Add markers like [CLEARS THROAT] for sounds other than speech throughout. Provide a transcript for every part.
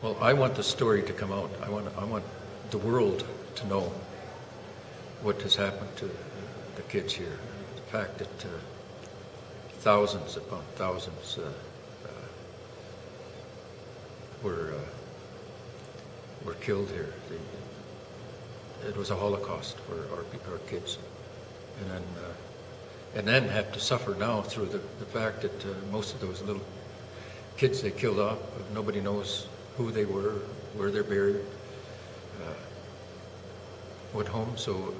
Well, I want the story to come out. I want, I want the world to know what has happened to the kids here. The fact that uh, thousands upon thousands uh, uh, were uh, were killed here. The, it was a Holocaust for our, our kids, and then uh, and then have to suffer now through the, the fact that uh, most of those little kids they killed off, nobody knows who they were, where they're buried, uh, what home. So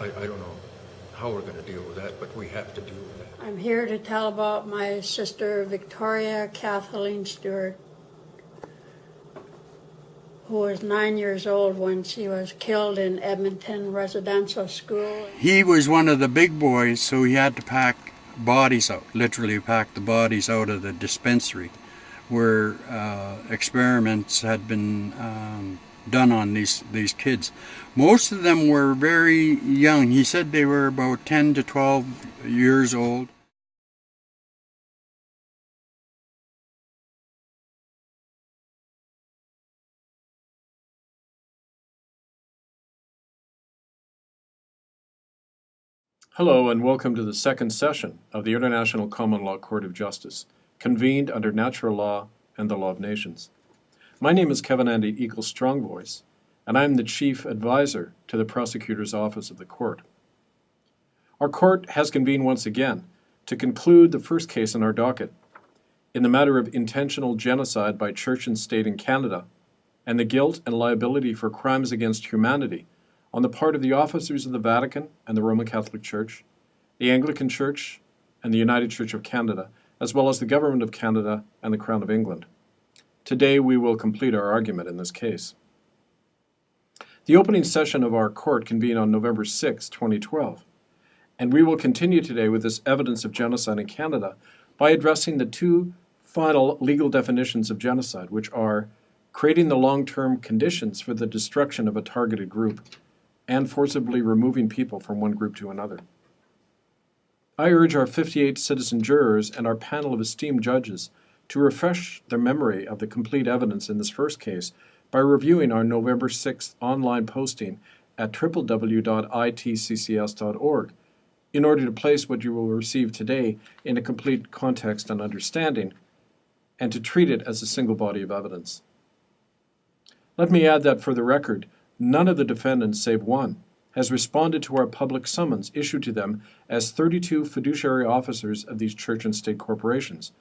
I, I don't know how we're going to deal with that, but we have to deal with that. I'm here to tell about my sister Victoria Kathleen Stewart, who was nine years old when she was killed in Edmonton Residential School. He was one of the big boys, so he had to pack bodies out, literally pack the bodies out of the dispensary where uh, experiments had been um, done on these, these kids. Most of them were very young. He said they were about 10 to 12 years old. Hello and welcome to the second session of the International Common Law Court of Justice, convened under natural law and the law of nations. My name is Kevin Annett Eagle Strongvoice, and I am the Chief Advisor to the Prosecutor's Office of the Court. Our court has convened once again to conclude the first case on our docket in the matter of intentional genocide by church and state in Canada and the guilt and liability for crimes against humanity on the part of the officers of the Vatican and the Roman Catholic Church, the Anglican Church, and the United Church of Canada, as well as the Government of Canada and the Crown of England. Today we will complete our argument in this case. The opening session of our court convened on November 6, 2012, and we will continue today with this evidence of genocide in Canada by addressing the two final legal definitions of genocide, which are creating the long-term conditions for the destruction of a targeted group and forcibly removing people from one group to another. I urge our 58 citizen jurors and our panel of esteemed judges to refresh their memory of the complete evidence in this first case by reviewing our November 6th online posting at www.itccs.org in order to place what you will receive today in a complete context and understanding and to treat it as a single body of evidence. Let me add that for the record, none of the defendants, save one, has responded to our public summons issued to them as 32 fiduciary officers of these church and state corporations.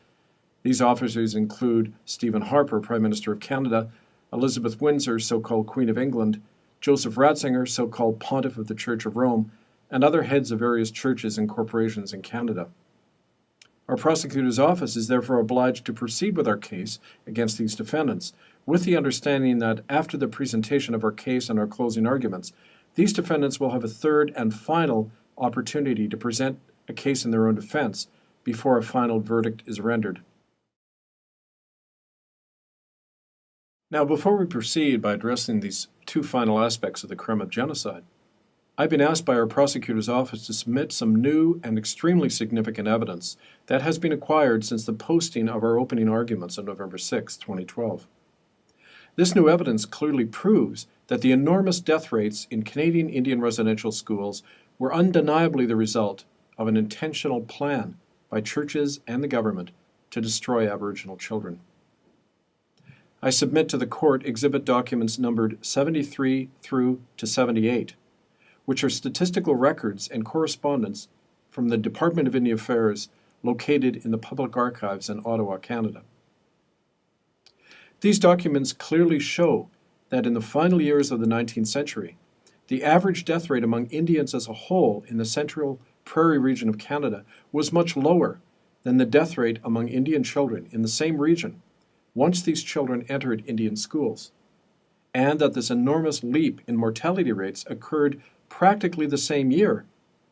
These officers include Stephen Harper, Prime Minister of Canada, Elizabeth Windsor, so-called Queen of England, Joseph Ratzinger, so-called Pontiff of the Church of Rome, and other heads of various churches and corporations in Canada. Our prosecutor's office is therefore obliged to proceed with our case against these defendants, with the understanding that after the presentation of our case and our closing arguments, these defendants will have a third and final opportunity to present a case in their own defense before a final verdict is rendered. Now, before we proceed by addressing these two final aspects of the crime of genocide, I've been asked by our prosecutor's office to submit some new and extremely significant evidence that has been acquired since the posting of our opening arguments on November 6, 2012. This new evidence clearly proves that the enormous death rates in Canadian Indian residential schools were undeniably the result of an intentional plan by churches and the government to destroy Aboriginal children. I submit to the court exhibit documents numbered 73 through to 78, which are statistical records and correspondence from the Department of Indian Affairs located in the Public Archives in Ottawa, Canada. These documents clearly show that in the final years of the 19th century, the average death rate among Indians as a whole in the central prairie region of Canada was much lower than the death rate among Indian children in the same region once these children entered Indian schools, and that this enormous leap in mortality rates occurred practically the same year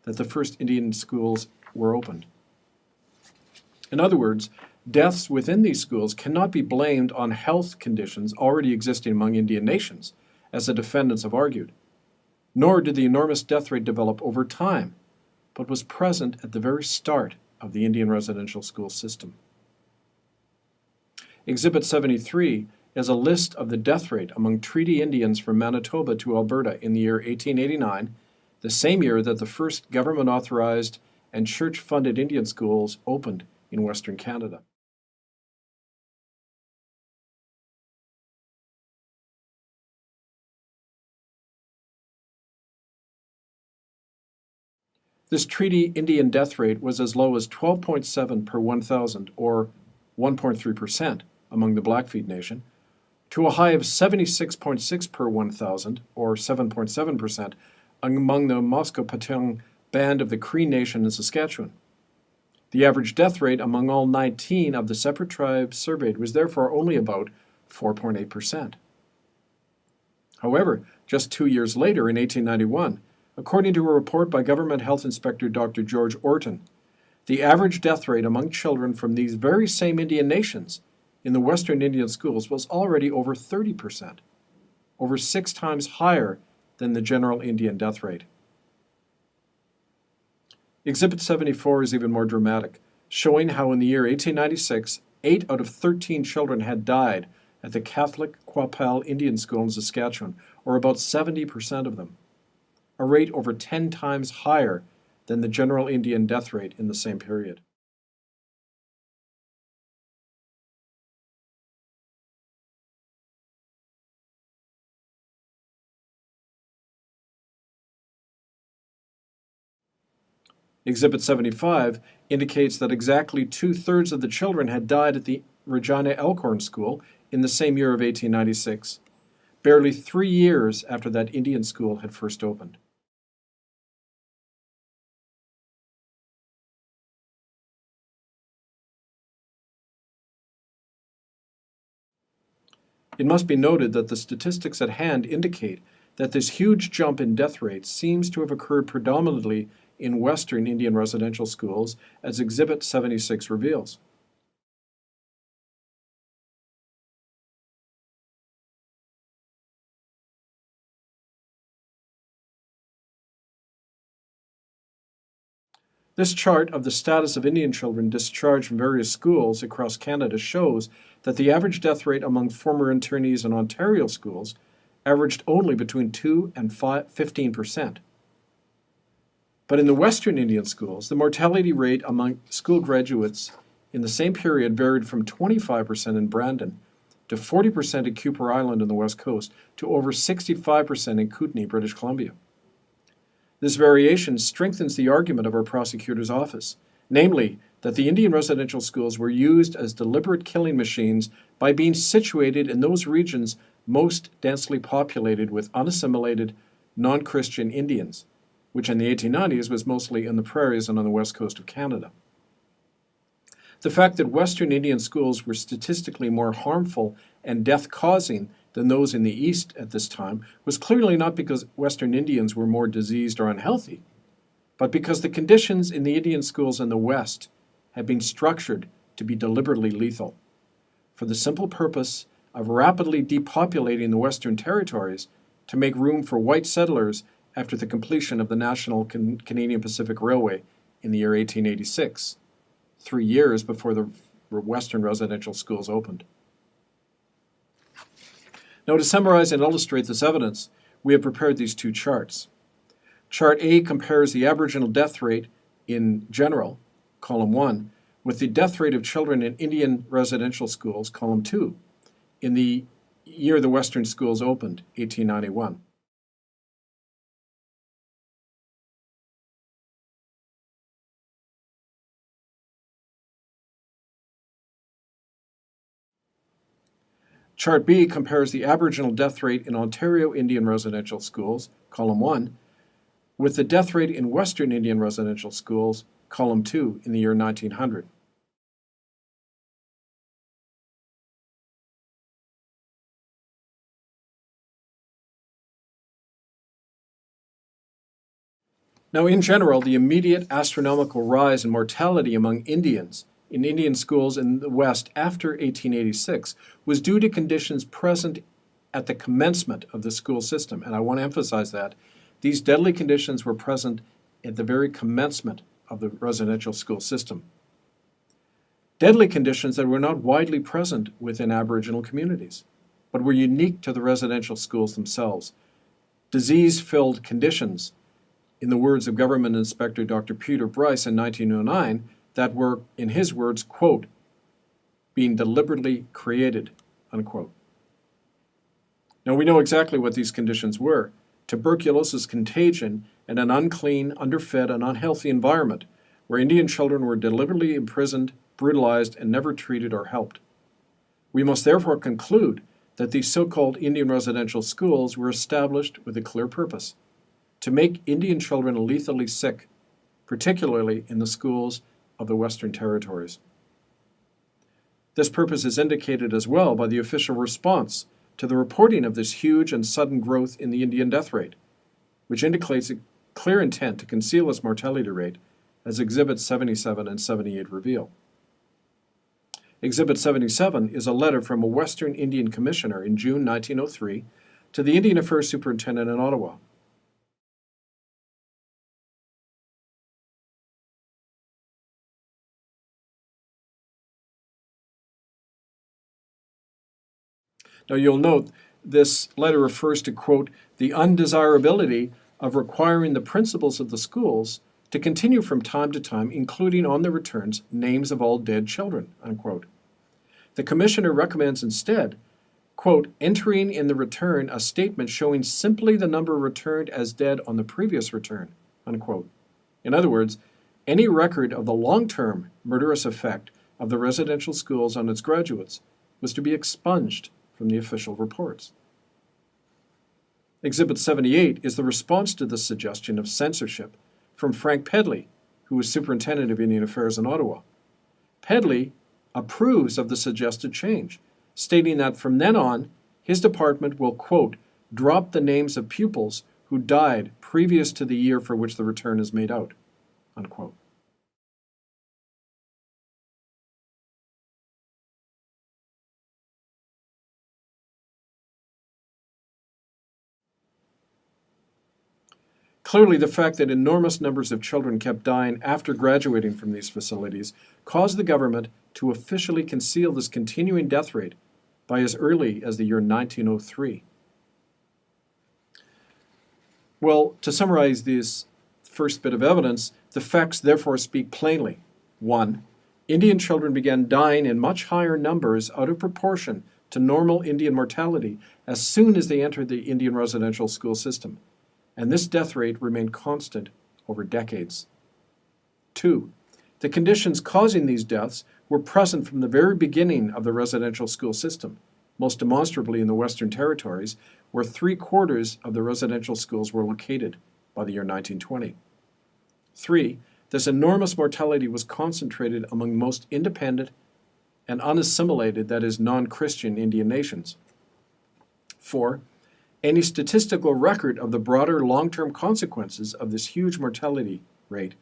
that the first Indian schools were opened. In other words, Deaths within these schools cannot be blamed on health conditions already existing among Indian nations, as the defendants have argued. Nor did the enormous death rate develop over time, but was present at the very start of the Indian residential school system. Exhibit 73 is a list of the death rate among treaty Indians from Manitoba to Alberta in the year 1889, the same year that the first government authorized and church funded Indian schools opened in Western Canada. This treaty Indian death rate was as low as 12.7 per 1,000, or 1.3% among the Blackfeet Nation, to a high of 76.6 per 1,000, or 7.7%, among the Musqueam Band of the Cree Nation in Saskatchewan. The average death rate among all 19 of the separate tribes surveyed was therefore only about 4.8%. However, just two years later, in 1891, according to a report by Government Health Inspector Dr. George Orton, the average death rate among children from these very same Indian nations in the Western Indian schools was already over 30%, over six times higher than the general Indian death rate. Exhibit 74 is even more dramatic, showing how in the year 1896, 8 out of 13 children had died at the Catholic Qu'Appelle Indian School in Saskatchewan, or about 70% of them, a rate over 10 times higher than the general Indian death rate in the same period. Exhibit 75 indicates that exactly two thirds of the children had died at the Regina Elkhorn School in the same year of 1896, barely three years after that Indian school had first opened. It must be noted that the statistics at hand indicate that this huge jump in death rates seems to have occurred predominantly in Western Indian residential schools, as Exhibit 76 reveals. This chart of the status of Indian children discharged from various schools across Canada shows that the average death rate among former internees in Ontario schools averaged only between 2 and 15 percent. But in the Western Indian schools, the mortality rate among school graduates in the same period varied from 25% in Brandon to 40% in Kuper Island on the West Coast to over 65% in Kootenay, British Columbia. This variation strengthens the argument of our prosecutor's office, namely that the Indian residential schools were used as deliberate killing machines by being situated in those regions most densely populated with unassimilated non-Christian Indians, which in the 1890s was mostly in the prairies and on the west coast of Canada. The fact that Western Indian schools were statistically more harmful and death-causing than those in the East at this time was clearly not because Western Indians were more diseased or unhealthy, but because the conditions in the Indian schools in the West had been structured to be deliberately lethal, for the simple purpose of rapidly depopulating the Western territories to make room for white settlers after the completion of the National Can Canadian Pacific Railway in the year 1886, three years before the Western residential schools opened. Now, to summarize and illustrate this evidence, we have prepared these two charts. Chart A compares the Aboriginal death rate in general, column 1, with the death rate of children in Indian residential schools, column 2, in the year the Western schools opened, 1891. Chart B compares the Aboriginal death rate in Ontario Indian residential schools, column 1, with the death rate in Western Indian residential schools, column 2, in the year 1900. Now, in general, the immediate astronomical rise in mortality among Indians in Indian schools in the West after 1886 was due to conditions present at the commencement of the school system. And I want to emphasize that. These deadly conditions were present at the very commencement of the residential school system. Deadly conditions that were not widely present within Aboriginal communities. but were unique to the residential schools themselves. Disease filled conditions, in the words of Government Inspector Dr. Peter Bryce in 1909, that were, in his words, quote, being deliberately created, unquote. Now we know exactly what these conditions were tuberculosis contagion and an unclean, underfed, and unhealthy environment where Indian children were deliberately imprisoned, brutalized, and never treated or helped. We must therefore conclude that these so called Indian residential schools were established with a clear purpose to make Indian children lethally sick, particularly in the schools of the Western Territories. This purpose is indicated as well by the official response to the reporting of this huge and sudden growth in the Indian death rate, which indicates a clear intent to conceal its mortality rate, as Exhibits 77 and 78 reveal. Exhibit 77 is a letter from a Western Indian commissioner in June 1903 to the Indian Affairs Superintendent in Ottawa. Now you'll note this letter refers to, quote, the undesirability of requiring the principals of the schools to continue from time to time, including on the returns, names of all dead children, unquote. The commissioner recommends instead, quote, entering in the return a statement showing simply the number returned as dead on the previous return, unquote. In other words, any record of the long-term murderous effect of the residential schools on its graduates was to be expunged from the official reports. Exhibit 78 is the response to the suggestion of censorship from Frank Pedley, who was superintendent of Indian Affairs in Ottawa. Pedley approves of the suggested change, stating that from then on, his department will, quote, drop the names of pupils who died previous to the year for which the return is made out, unquote. Clearly, the fact that enormous numbers of children kept dying after graduating from these facilities caused the government to officially conceal this continuing death rate by as early as the year 1903. Well, to summarize this first bit of evidence, the facts therefore speak plainly. One, Indian children began dying in much higher numbers out of proportion to normal Indian mortality as soon as they entered the Indian residential school system and this death rate remained constant over decades. Two, the conditions causing these deaths were present from the very beginning of the residential school system, most demonstrably in the Western Territories, where three quarters of the residential schools were located by the year 1920. Three, this enormous mortality was concentrated among most independent and unassimilated, that is, non Christian Indian nations. Four, any statistical record of the broader long-term consequences of this huge mortality rate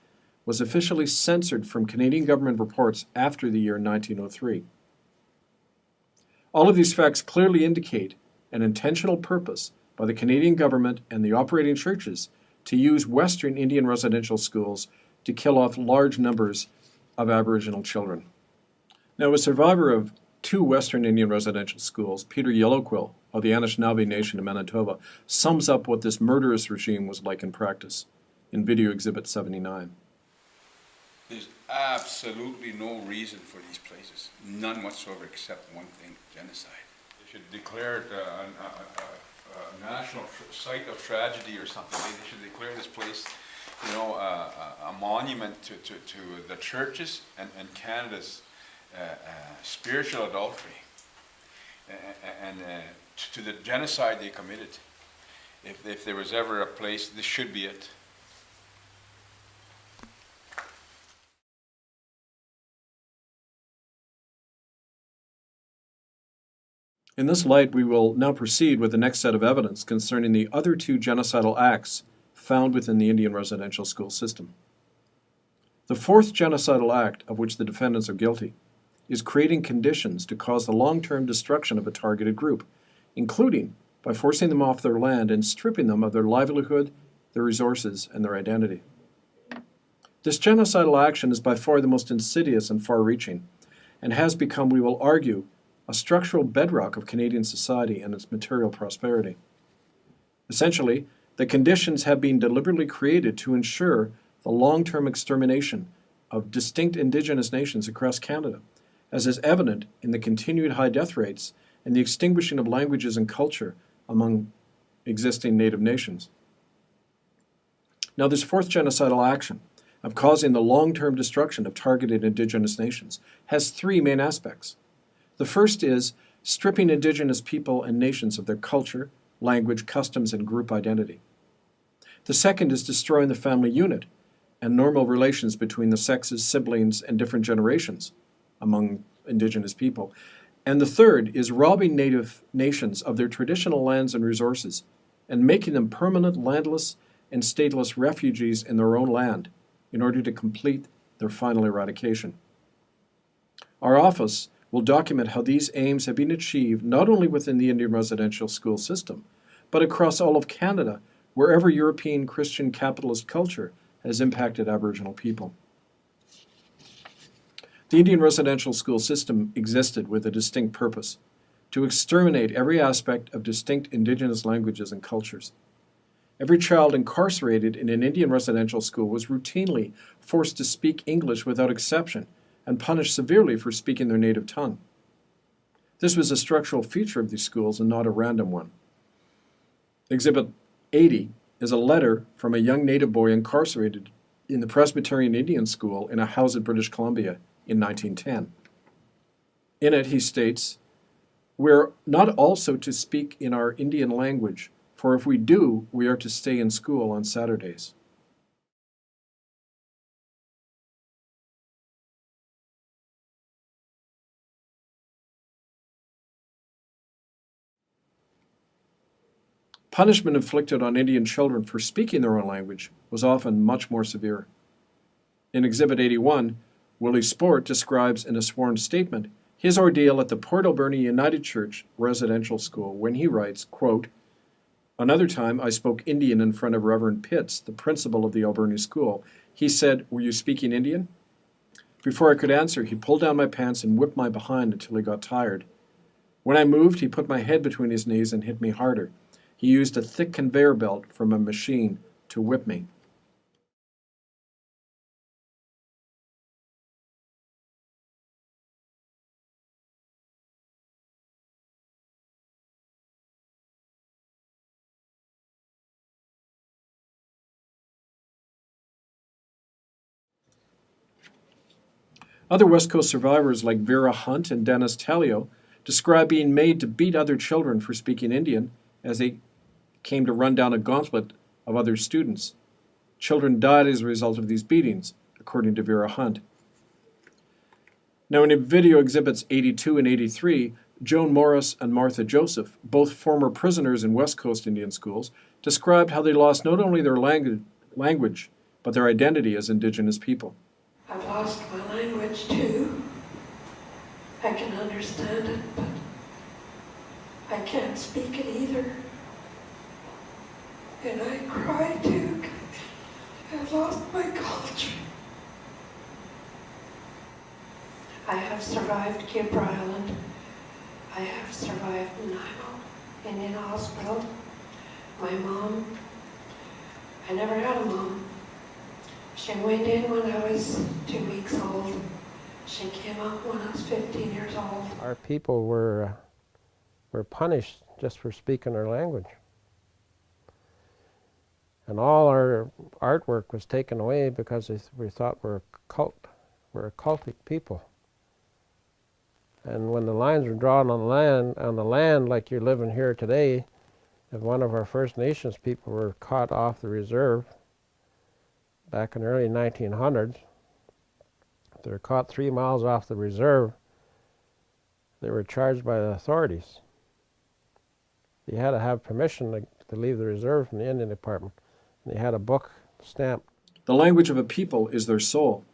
was officially censored from Canadian government reports after the year 1903. All of these facts clearly indicate an intentional purpose by the Canadian government and the operating churches to use Western Indian residential schools to kill off large numbers of Aboriginal children. Now, a survivor of two Western Indian residential schools, Peter Yellowquill of the Anishinaabe Nation of Manitoba, sums up what this murderous regime was like in practice in Video Exhibit 79. There's absolutely no reason for these places, none whatsoever, except one thing, genocide. They should declare it uh, a, a, a, a national site of tragedy or something. They should declare this place, you know, a, a, a monument to, to, to the churches and, and Canada's uh, uh, spiritual adultery a- a- and uh, t- to the genocide they committed. If, if there was ever a place, this should be it. In this light, we will now proceed with the next set of evidence concerning the other two genocidal acts found within the Indian residential school system. The fourth genocidal act of which the defendants are guilty is creating conditions to cause the long-term destruction of a targeted group, including by forcing them off their land and stripping them of their livelihood, their resources, and their identity. This genocidal action is by far the most insidious and far-reaching, and has become, we will argue, a structural bedrock of Canadian society and its material prosperity. Essentially, the conditions have been deliberately created to ensure the long-term extermination of distinct Indigenous nations across Canada, as is evident in the continued high death rates and the extinguishing of languages and culture among existing Native nations. Now, this fourth genocidal action of causing the long-term destruction of targeted Indigenous nations has three main aspects. The first is stripping Indigenous people and nations of their culture, language, customs, and group identity. The second is destroying the family unit and normal relations between the sexes, siblings, and different generations among Indigenous people. And the third is robbing Native nations of their traditional lands and resources and making them permanent landless and stateless refugees in their own land in order to complete their final eradication. Our office will document how these aims have been achieved not only within the Indian residential school system, but across all of Canada, wherever European Christian capitalist culture has impacted Aboriginal people. The Indian residential school system existed with a distinct purpose to exterminate every aspect of distinct Indigenous languages and cultures. Every child incarcerated in an Indian residential school was routinely forced to speak English without exception and punished severely for speaking their native tongue. This was a structural feature of these schools and not a random one. Exhibit 80 is a letter from a young native boy incarcerated in the Presbyterian Indian School in Ahousaht in British Columbia in 1910. In it, he states, We're not also to speak in our Indian language, for if we do, we are to stay in school on Saturdays. Punishment inflicted on Indian children for speaking their own language was often much more severe. In Exhibit 81, Willie Sport describes in a sworn statement his ordeal at the Port Alberni United Church residential school when he writes, quote, Another time I spoke Indian in front of Reverend Pitts, the principal of the Alberni school. He said, Were you speaking Indian? Before I could answer, he pulled down my pants and whipped my behind until he got tired. When I moved, he put my head between his knees and hit me harder. He used a thick conveyor belt from a machine to whip me. Other West Coast survivors like Vera Hunt and Dennis Telio describe being made to beat other children for speaking Indian as they came to run down a gauntlet of other students. Children died as a result of these beatings, according to Vera Hunt. Now, in video exhibits 82 and 83, Joan Morris and Martha Joseph, both former prisoners in West Coast Indian schools, described how they lost not only their langu- language, but their identity as Indigenous people. I've lost my language too. I can understand it, but I can't speak it either. And I cry too. I've lost my culture. I have survived Kuper Island. I have survived Nanaimo Indian Hospital. My mom, I never had a mom. She went in when I was two weeks old. She came out when I was 15 years old. Our people were, uh, were punished just for speaking our language. And all our artwork was taken away because we thought we're a cult, we're a cultic people. And when the lines were drawn on the land, on the land like you're living here today, if one of our First Nations people were caught off the reserve back in the early 1900s, if they were caught three miles off the reserve, they were charged by the authorities. They had to have permission to, to leave the reserve from the Indian Department. And they had a book stamped. The language of a people is their soul.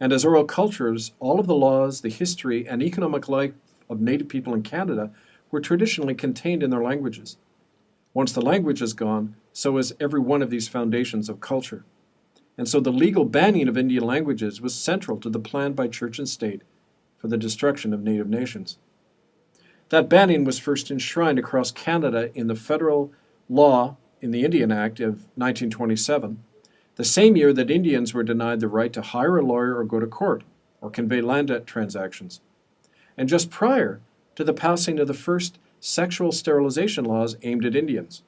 And as oral cultures, all of the laws, the history, and economic life of Native people in Canada were traditionally contained in their languages. Once the language is gone, so is every one of these foundations of culture. And so the legal banning of Indian languages was central to the plan by church and state for the destruction of Native nations. That banning was first enshrined across Canada in the federal law in the Indian Act of 1927, the same year that Indians were denied the right to hire a lawyer or go to court or convey land transactions, and just prior to the passing of the first sexual sterilization laws aimed at Indians.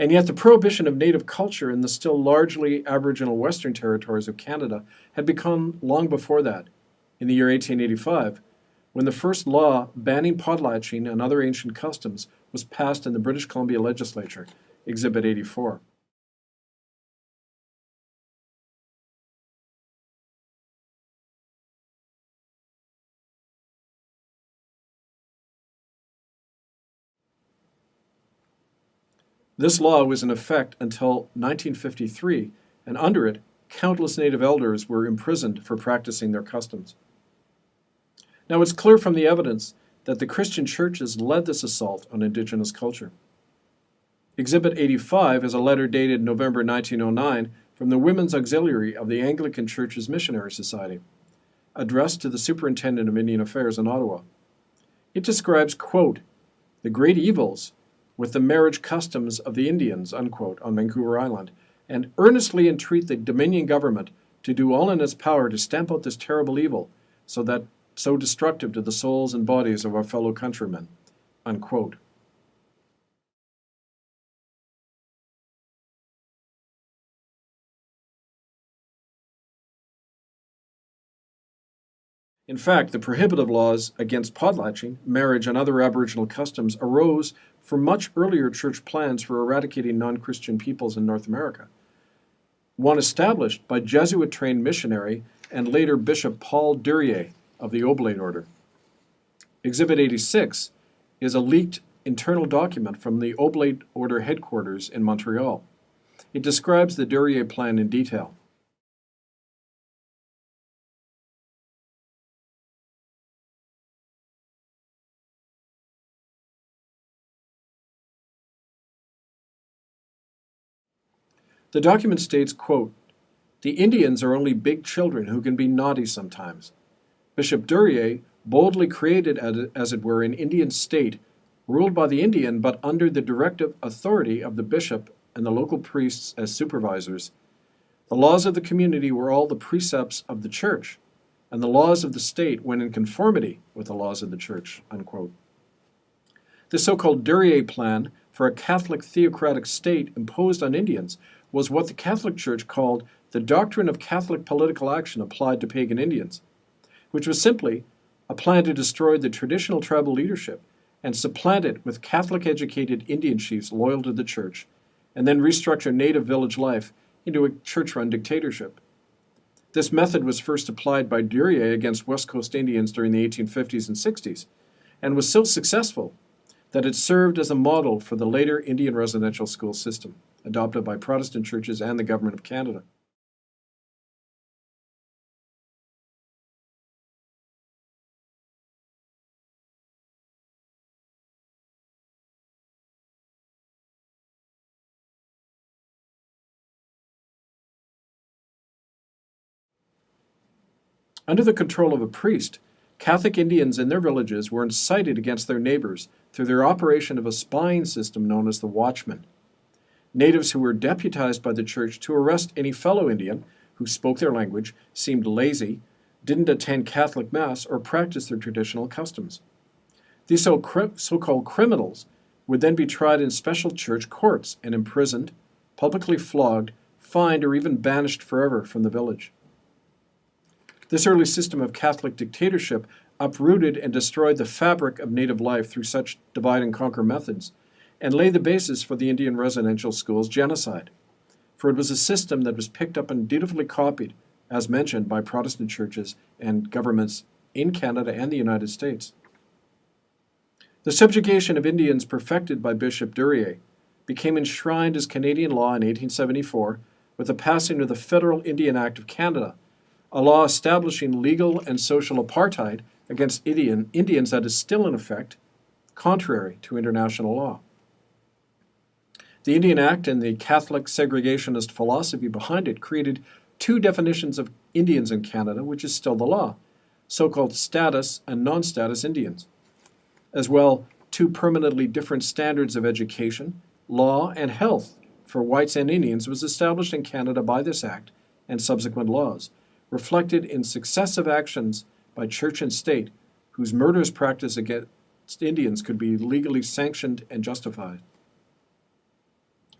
And yet, the prohibition of native culture in the still largely Aboriginal Western territories of Canada had begun long before that, in the year 1885, when the first law banning potlatching and other ancient customs was passed in the British Columbia legislature, Exhibit 84. This law was in effect until 1953, and under it, countless native elders were imprisoned for practicing their customs. Now, it's clear from the evidence that the Christian churches led this assault on indigenous culture. Exhibit 85 is a letter dated November 1909 from the Women's Auxiliary of the Anglican Church's Missionary Society, addressed to the Superintendent of Indian Affairs in Ottawa. It describes, quote, the great evils with the marriage customs of the Indians, unquote, on Vancouver Island, and earnestly entreat the Dominion government to do all in its power to stamp out this terrible evil, so that so destructive to the souls and bodies of our fellow countrymen, unquote. In fact, the prohibitive laws against potlatching, marriage, and other Aboriginal customs arose from much earlier church plans for eradicating non Christian peoples in North America. One established by Jesuit trained missionary and later Bishop Paul Durieu of the Oblate Order. Exhibit 86 is a leaked internal document from the Oblate Order headquarters in Montreal. It describes the Durieu plan in detail. The document states, quote, The Indians are only big children who can be naughty sometimes. Bishop Durieu boldly created, as it were, an Indian state, ruled by the Indian but under the directive authority of the bishop and the local priests as supervisors. The laws of the community were all the precepts of the church, and the laws of the state went in conformity with the laws of the church. Unquote. The so called Durieu plan for a Catholic theocratic state imposed on Indians was what the Catholic Church called the doctrine of Catholic political action applied to pagan Indians, which was simply a plan to destroy the traditional tribal leadership and supplant it with Catholic educated Indian chiefs loyal to the church, and then restructure native village life into a church run dictatorship. This method was first applied by Durieu against West Coast Indians during the 1850s and 60s, and was so successful that it served as a model for the later Indian residential school system adopted by Protestant churches and the Government of Canada. Under the control of a priest, Catholic Indians in their villages were incited against their neighbors through their operation of a spying system known as the Watchman natives who were deputized by the church to arrest any fellow Indian who spoke their language, seemed lazy, didn't attend Catholic Mass, or practice their traditional customs. These so called criminals would then be tried in special church courts and imprisoned, publicly flogged, fined, or even banished forever from the village. This early system of Catholic dictatorship uprooted and destroyed the fabric of native life through such divide and conquer methods and lay the basis for the Indian residential schools genocide. For it was a system that was picked up and dutifully copied, as mentioned, by Protestant churches and governments in Canada and the United States. The subjugation of Indians perfected by Bishop Durieu became enshrined as Canadian law in 1874 with the passing of the Federal Indian Act of Canada, a law establishing legal and social apartheid against Indian, Indians that is still in effect, contrary to international law. The Indian Act and the Catholic segregationist philosophy behind it created two definitions of Indians in Canada, which is still the law so called status and non status Indians. as well two permanently different standards of education, law, and health for whites and Indians was established in Canada by this act and subsequent laws, reflected in successive actions by church and state whose murderous practice against Indians could be legally sanctioned and justified.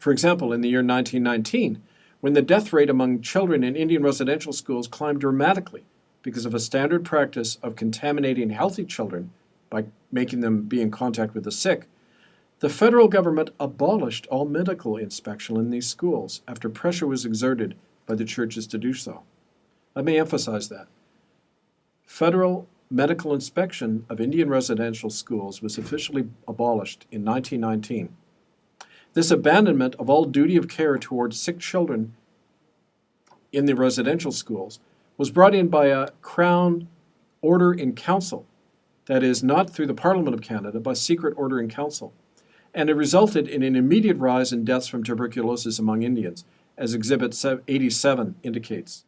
For example, in the year 1919, when the death rate among children in Indian residential schools climbed dramatically because of a standard practice of contaminating healthy children by making them be in contact with the sick, the federal government abolished all medical inspection in these schools after pressure was exerted by the churches to do so. Let me emphasize that. Federal medical inspection of Indian residential schools was officially abolished in 1919. This abandonment of all duty of care towards sick children in the residential schools was brought in by a Crown Order in Council, that is, not through the Parliament of Canada, but secret order in council. And it resulted in an immediate rise in deaths from tuberculosis among Indians, as Exhibit 87 indicates.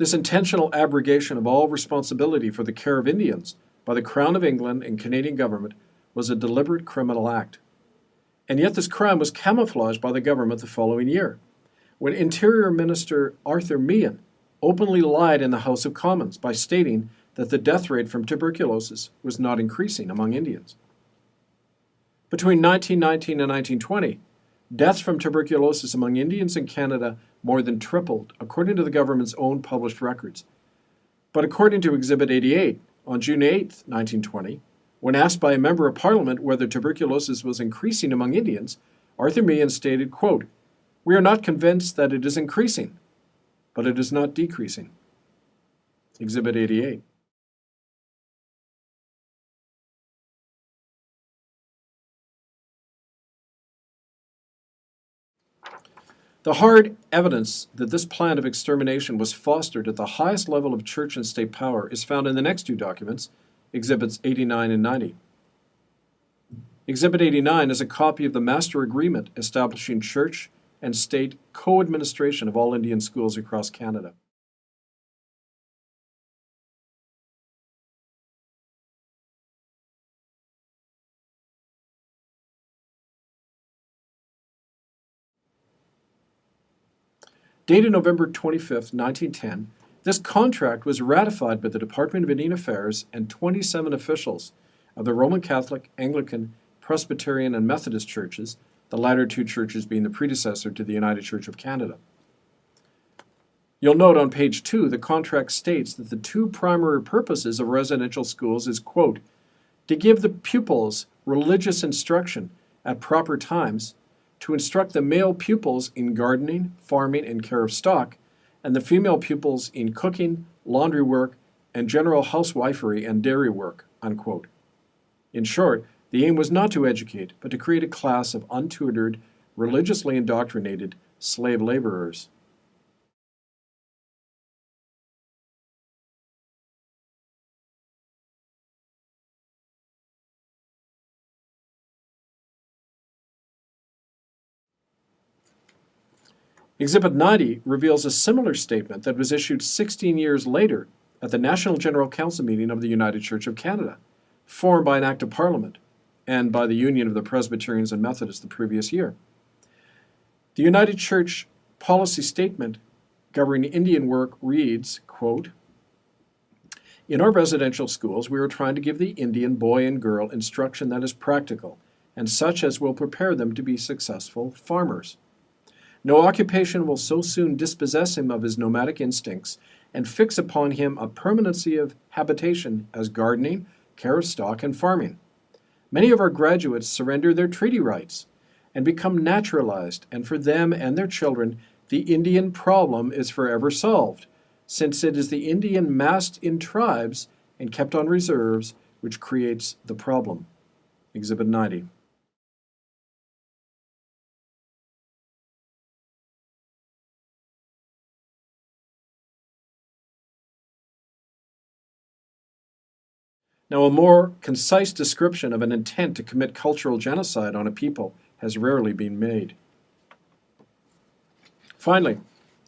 This intentional abrogation of all responsibility for the care of Indians by the Crown of England and Canadian government was a deliberate criminal act. And yet this crime was camouflaged by the government the following year, when Interior Minister Arthur Meighen openly lied in the House of Commons by stating that the death rate from tuberculosis was not increasing among Indians. Between 1919 and 1920, deaths from tuberculosis among Indians in Canada more than tripled, according to the government's own published records. But according to Exhibit 88, on June 8, 1920, when asked by a member of parliament whether tuberculosis was increasing among Indians, Arthur Meighen stated, quote, We are not convinced that it is increasing, but it is not decreasing. Exhibit 88. The hard evidence that this plan of extermination was fostered at the highest level of church and state power is found in the next two documents, Exhibits 89 and 90. Exhibit 89 is a copy of the Master Agreement establishing church and state co administration of all Indian schools across Canada. Dated November 25, 1910, this contract was ratified by the Department of Indian Affairs and 27 officials of the Roman Catholic, Anglican, Presbyterian, and Methodist churches, the latter two churches being the predecessor to the United Church of Canada. You'll note on page 2 the contract states that the two primary purposes of residential schools is, quote, to give the pupils religious instruction at proper times to instruct the male pupils in gardening, farming, and care of stock, and the female pupils in cooking, laundry work, and general housewifery and dairy work. Unquote. In short, the aim was not to educate, but to create a class of untutored, religiously indoctrinated slave laborers. Exhibit 90 reveals a similar statement that was issued 16 years later at the National General Council meeting of the United Church of Canada, formed by an Act of Parliament and by the Union of the Presbyterians and Methodists the previous year. The United Church policy statement governing Indian work reads, quote, In our residential schools, we are trying to give the Indian boy and girl instruction that is practical and such as will prepare them to be successful farmers. No occupation will so soon dispossess him of his nomadic instincts and fix upon him a permanency of habitation as gardening, care of stock, and farming. Many of our graduates surrender their treaty rights and become naturalized, and for them and their children, the Indian problem is forever solved, since it is the Indian massed in tribes and kept on reserves which creates the problem. Exhibit 90. Now, a more concise description of an intent to commit cultural genocide on a people has rarely been made. Finally,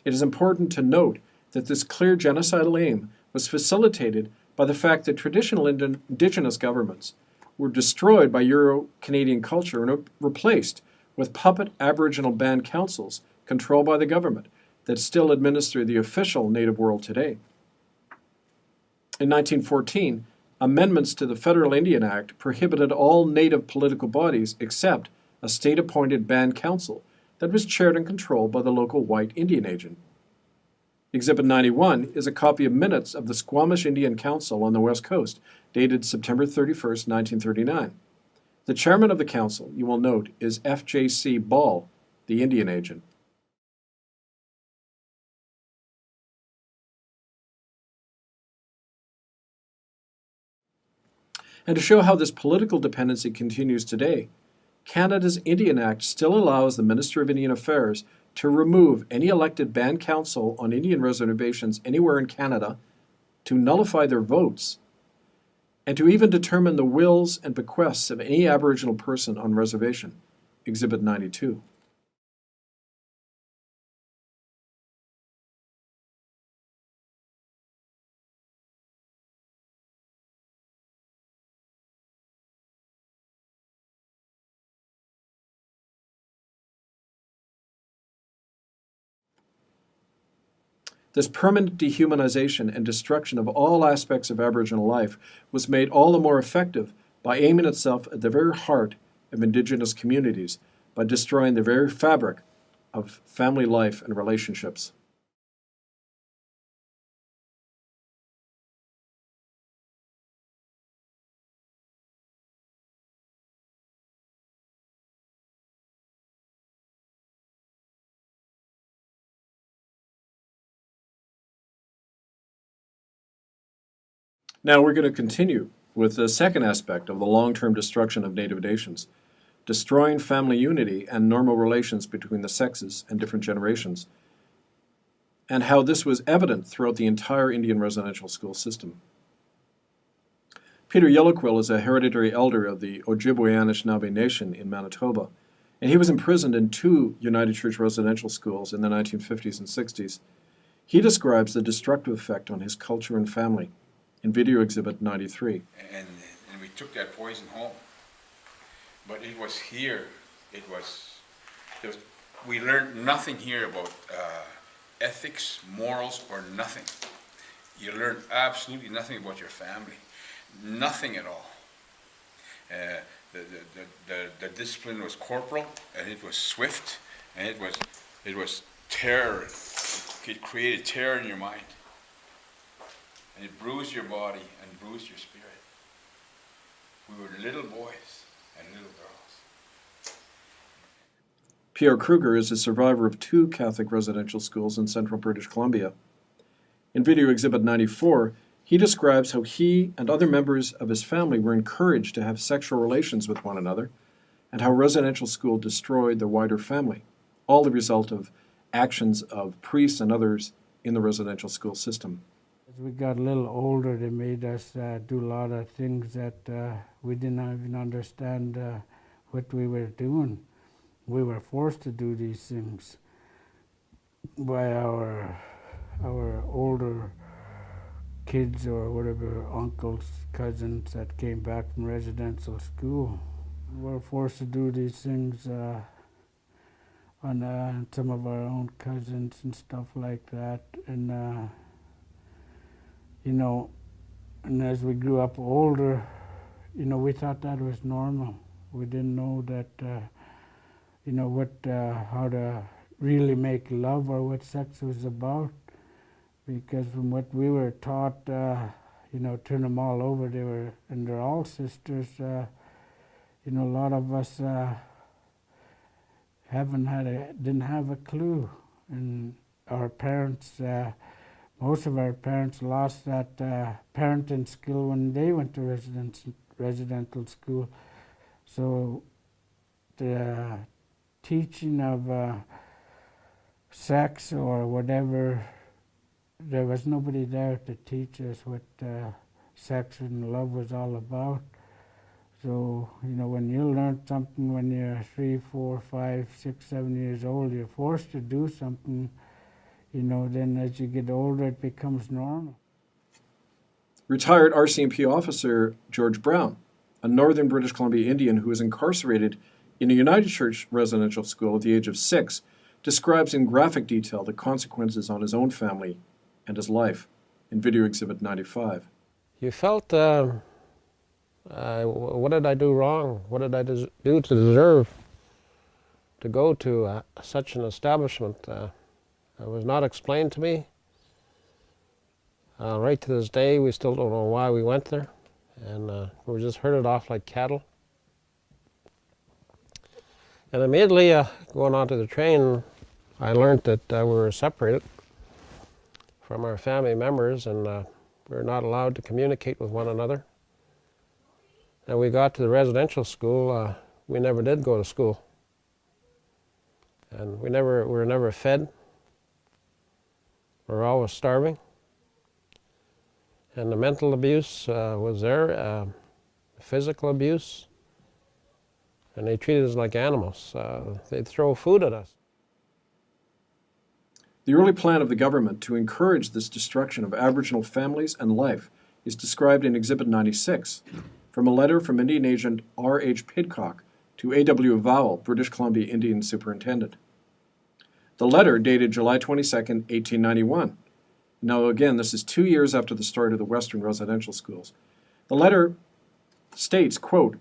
it is important to note that this clear genocidal aim was facilitated by the fact that traditional Indi- indigenous governments were destroyed by Euro Canadian culture and replaced with puppet Aboriginal band councils controlled by the government that still administer the official native world today. In 1914, amendments to the Federal Indian Act prohibited all native political bodies except a state appointed band council that was chaired and controlled by the local white Indian agent. Exhibit 91 is a copy of minutes of the Squamish Indian Council on the West Coast, dated September 31, 1939. The chairman of the council, you will note, is F.J.C. Ball, the Indian agent. And to show how this political dependency continues today, Canada's Indian Act still allows the Minister of Indian Affairs to remove any elected band council on Indian reservations anywhere in Canada, to nullify their votes, and to even determine the wills and bequests of any Aboriginal person on reservation. Exhibit 92. This permanent dehumanization and destruction of all aspects of Aboriginal life was made all the more effective by aiming itself at the very heart of Indigenous communities, by destroying the very fabric of family life and relationships. Now we're going to continue with the second aspect of the long-term destruction of native nations, destroying family unity and normal relations between the sexes and different generations, and how this was evident throughout the entire Indian residential school system. Peter Yellowquill is a hereditary elder of the Ojibwe Anishinaabe Nation in Manitoba, and he was imprisoned in two United Church residential schools in the 1950s and 60s. He describes the destructive effect on his culture and family in video exhibit 93. And, and we took that poison home. But it was here, it was, was we learned nothing here about uh, ethics, morals, or nothing. You learned absolutely nothing about your family, nothing at all. Uh, the, the, the, the, discipline was corporal, and it was swift, and it was, it was terror. It created terror in your mind. And it bruised your body and bruised your spirit. We were little boys and little girls. Pierre Kruger is a survivor of two Catholic residential schools in central British Columbia. In video exhibit 94, he describes how he and other members of his family were encouraged to have sexual relations with one another, and how residential school destroyed the wider family, all the result of actions of priests and others in the residential school system. As we got a little older, they made us uh, do a lot of things that uh, we didn't even understand uh, what we were doing. We were forced to do these things by our our older kids or whatever uncles, cousins that came back from residential school. We were forced to do these things uh, on uh, some of our own cousins and stuff like that, and uh, you know, and as we grew up older, you know, we thought that was normal. We didn't know that, uh, you know, what, uh, how to really make love or what sex was about. Because from what we were taught, uh, you know, turn them all over, they were, and they're all sisters. Uh, you know, a lot of us uh, haven't had a, didn't have a clue, and our parents uh, most of our parents lost that uh, parenting skill when they went to residential school. So the teaching of uh, sex or whatever, there was nobody there to teach us what uh, sex and love was all about. So, you know, when you learn something when you're three, four, five, six, seven years old, you're forced to do something, you know, then as you get older, it becomes normal. Retired RCMP officer George Brown, a northern British Columbia Indian who was incarcerated in a United Church residential school at the age of six, describes in graphic detail the consequences on his own family and his life in Video Exhibit 95. You felt, uh, uh, what did I do wrong? What did I des- do to deserve to go to uh, such an establishment? It was not explained to me. Uh, right to this day, we still don't know why we went there, and uh, we were just herded off like cattle. And immediately, uh, going onto the train, I learned that uh, we were separated from our family members, and uh, we were not allowed to communicate with one another. And we got to the residential school. Uh, we never did go to school, and we never we were never fed. We were always starving. And the mental abuse uh, was there, uh, physical abuse, and they treated us like animals. Uh, they'd throw food at us. The early plan of the government to encourage this destruction of Aboriginal families and life is described in Exhibit 96 from a letter from Indian agent R.H. Pidcock to A.W. Vowell, British Columbia Indian Superintendent. The letter dated July 22, 1891. Now, again, this is two years after the start of the Western residential schools. The letter states, quote,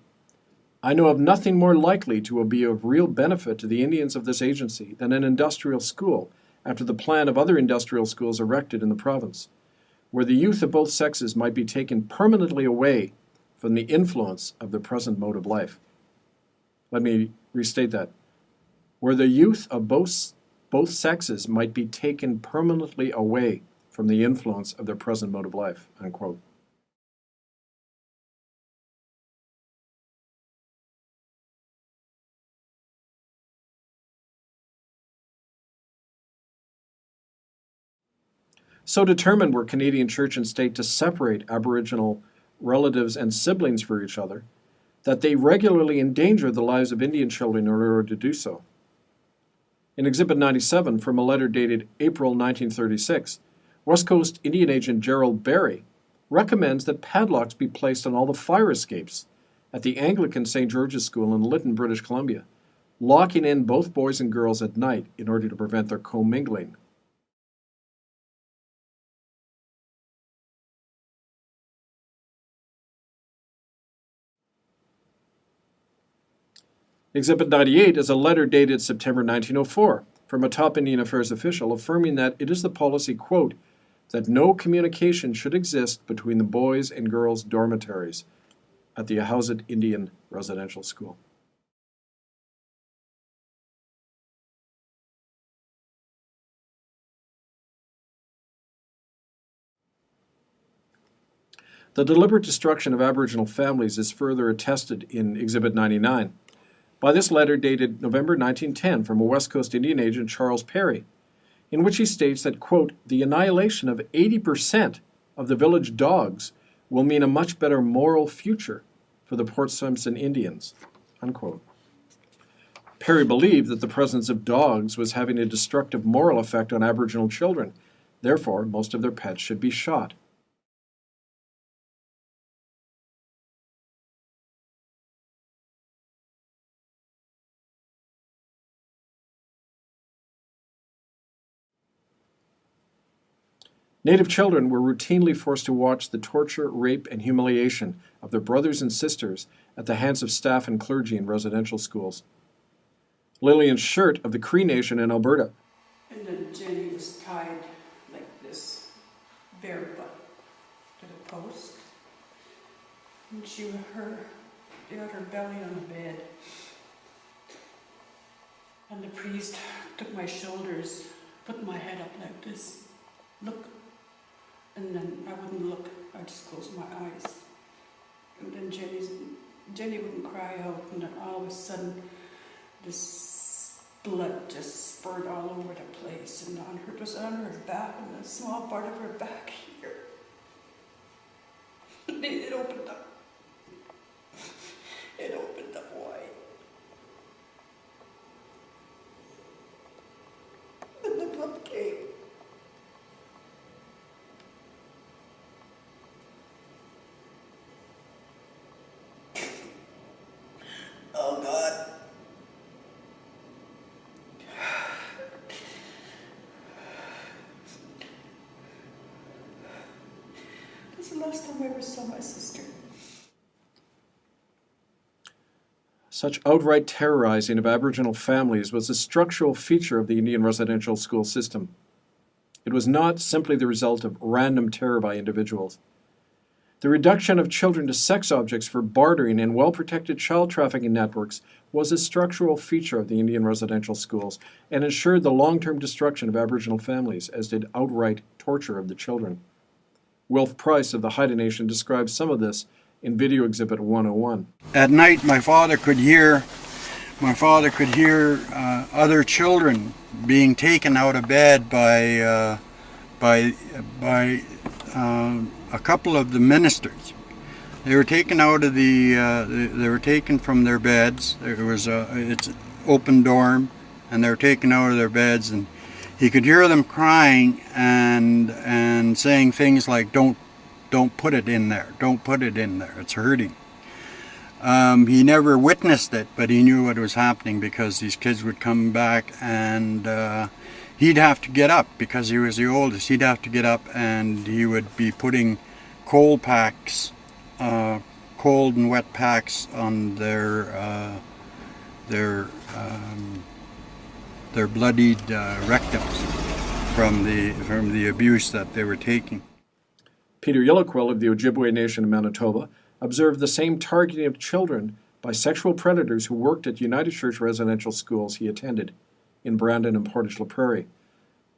I know of nothing more likely to be of real benefit to the Indians of this agency than an industrial school after the plan of other industrial schools erected in the province, where the youth of both sexes might be taken permanently away from the influence of the present mode of life. Let me restate that. Where the youth of both, both sexes might be taken permanently away from the influence of their present mode of life. Unquote. So determined were Canadian church and state to separate Aboriginal relatives and siblings for each other that they regularly endangered the lives of Indian children in order to do so. In Exhibit 97, from a letter dated April 1936, West Coast Indian agent Gerald Barry recommends that padlocks be placed on all the fire escapes at the Anglican St. George's School in Lytton, British Columbia, locking in both boys and girls at night in order to prevent their commingling. Exhibit 98 is a letter dated September 1904 from a top Indian Affairs official affirming that it is the policy, quote, that no communication should exist between the boys and girls dormitories at the Ahousaht Indian Residential School. The deliberate destruction of Aboriginal families is further attested in Exhibit 99 by this letter dated November 1910 from a West Coast Indian agent, Charles Perry, in which he states that, quote, the annihilation of 80% of the village dogs will mean a much better moral future for the Port Simpson Indians, unquote. Perry believed that the presence of dogs was having a destructive moral effect on Aboriginal children. Therefore, most of their pets should be shot. Native children were routinely forced to watch the torture, rape, and humiliation of their brothers and sisters at the hands of staff and clergy in residential schools. Lillian Shirt of the Cree Nation in Alberta And then Jenny was tied like this, bare butt to the post. And she, her, had her belly on the bed. And the priest took my shoulders, put my head up like this, look. And then I wouldn't look, I just closed my eyes. And then Jenny's, Jenny wouldn't cry out, and then all of a sudden, this blood just spurted all over the place and on her, was on her back and a small part of her back here. Last time I ever saw my sister. Such outright terrorizing of Aboriginal families was a structural feature of the Indian residential school system. It was not simply the result of random terror by individuals. The reduction of children to sex objects for bartering in well protected child trafficking networks was a structural feature of the Indian residential schools and ensured the long term destruction of Aboriginal families, as did outright torture of the children. Wilf Price of the Haida Nation describes some of this in Video Exhibit 101. At night, my father could hear, my father could hear uh, other children being taken out of bed by, uh, by, by uh, a couple of the ministers. They were taken out of the, uh, they, were taken from their beds. There was a, it's open dorm, and they were taken out of their beds, and he could hear them crying and and saying things like, "Don't, don't put it in there. Don't put it in there. It's hurting." Um, he never witnessed it, but he knew what was happening because these kids would come back and uh, he'd have to get up because he was the oldest. He'd have to get up and he would be putting cold packs, uh, cold and wet packs on their uh, their um, their bloodied uh, rectums from the from the abuse that they were taking. Peter Yellowquill of the Ojibwe Nation of Manitoba observed the same targeting of children by sexual predators who worked at United Church residential schools he attended in Brandon and Portage la Prairie.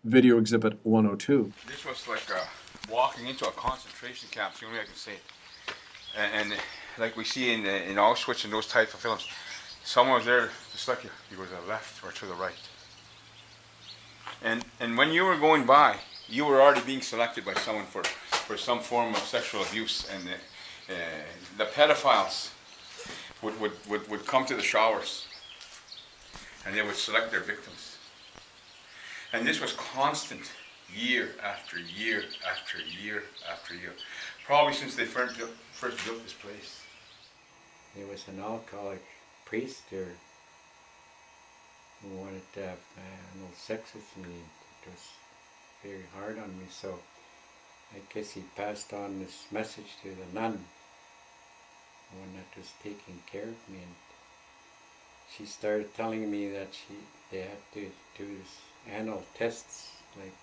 Video Exhibit 102. This was like uh, walking into a concentration camp, the only way I can say it. And, and like we see in, in Auschwitz and those types of films, someone was there to select you. You go to the left or to the right. And, and when you were going by, you were already being selected by someone for, for some form of sexual abuse. And uh, uh, the pedophiles would, would, would, would come to the showers and they would select their victims. And this was constant, year after year after year after year. Probably since they first built, first built this place. There was an alcoholic priest there wanted to have no sex with me. It was very hard on me, so I guess he passed on this message to the nun, the one that was taking care of me, and she started telling me that she they had to do this anal tests, like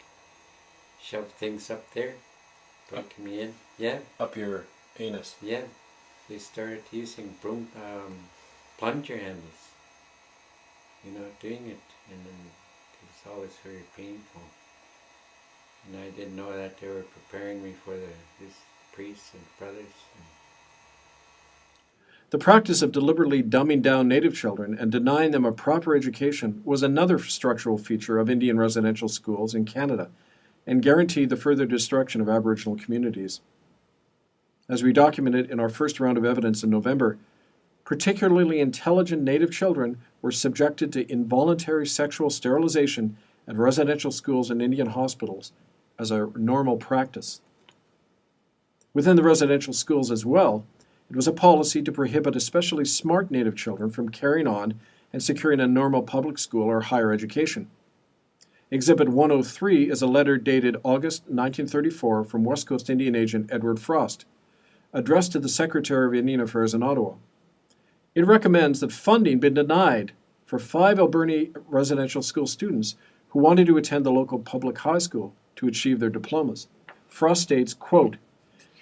shove things up there, break me in. Yeah, Up your anus. yeah. They started using broom, um, plunger handles. You know, doing it, and it was always very painful. And I didn't know that they were preparing me for the these priests and brothers. The practice of deliberately dumbing down Native children and denying them a proper education was another structural feature of Indian residential schools in Canada and guaranteed the further destruction of Aboriginal communities. As we documented in our first round of evidence in November, particularly intelligent Native children were subjected to involuntary sexual sterilization at residential schools and Indian hospitals as a normal practice. Within the residential schools as well, it was a policy to prohibit especially smart Native children from carrying on and securing a normal public school or higher education. Exhibit 103 is a letter dated August 1934 from West Coast Indian agent Edward Frost, addressed to the Secretary of Indian Affairs in Ottawa. It recommends that funding be denied for five Alberni residential school students who wanted to attend the local public high school to achieve their diplomas. Frost states, quote,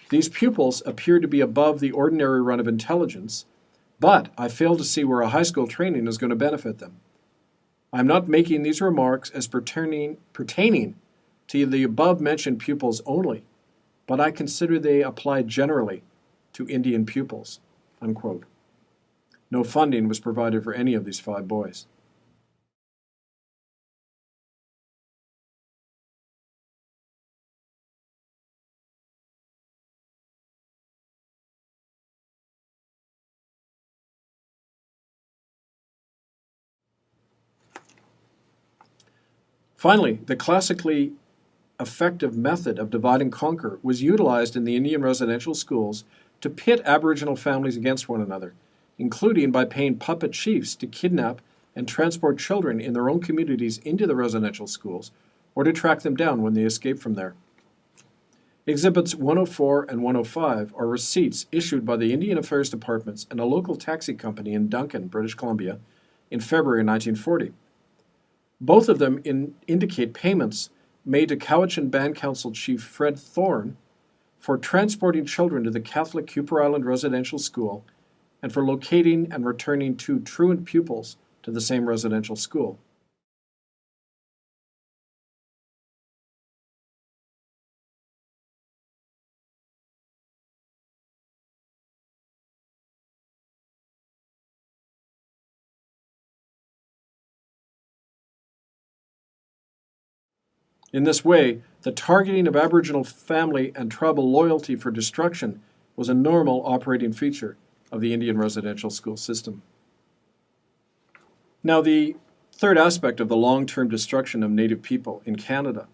These pupils appear to be above the ordinary run of intelligence, but I fail to see where a high school training is going to benefit them. I am not making these remarks as pertaining, pertaining to the above mentioned pupils only, but I consider they apply generally to Indian pupils. Unquote. No funding was provided for any of these five boys. Finally, the classically effective method of divide and conquer was utilized in the Indian residential schools to pit Aboriginal families against one another, including by paying puppet chiefs to kidnap and transport children in their own communities into the residential schools or to track them down when they escape from there. Exhibits 104 and 105 are receipts issued by the Indian Affairs Departments and a local taxi company in Duncan, British Columbia, in February 1940. Both of them in, indicate payments made to Cowichan Band Council Chief Fred Thorne for transporting children to the Catholic Kuper Island Residential School and for locating and returning two truant pupils to the same residential school. In this way, the targeting of Aboriginal family and tribal loyalty for destruction was a normal operating feature of the Indian residential school system. Now, the third aspect of the long term destruction of Native people in Canada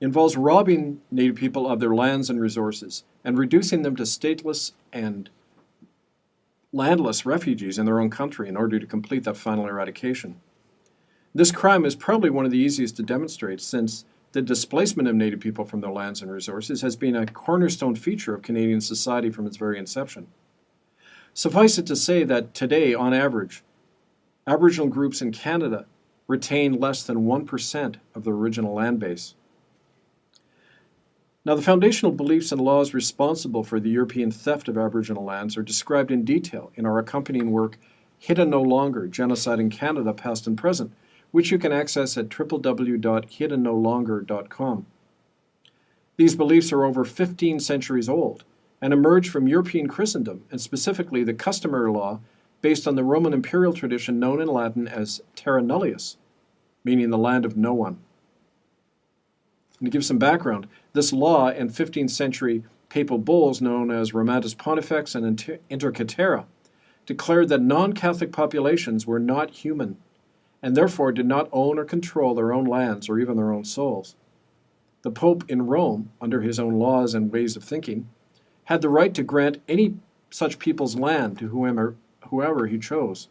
involves robbing Native people of their lands and resources and reducing them to stateless and landless refugees in their own country in order to complete that final eradication. This crime is probably one of the easiest to demonstrate since the displacement of Native people from their lands and resources has been a cornerstone feature of Canadian society from its very inception. Suffice it to say that today, on average, Aboriginal groups in Canada retain less than 1% of their original land base. Now, the foundational beliefs and laws responsible for the European theft of Aboriginal lands are described in detail in our accompanying work, Hidden No Longer Genocide in Canada, Past and Present, which you can access at www.hiddennolonger.com. These beliefs are over 15 centuries old and emerged from European Christendom, and specifically the customary law based on the Roman imperial tradition known in Latin as terra nullius, meaning the land of no one. And to give some background, this law and 15th century papal bulls known as Romanus Pontifex and Inter- Inter Caetera declared that non Catholic populations were not human and therefore did not own or control their own lands or even their own souls. The Pope in Rome, under his own laws and ways of thinking, had the right to grant any such people's land to whoever, whoever he chose.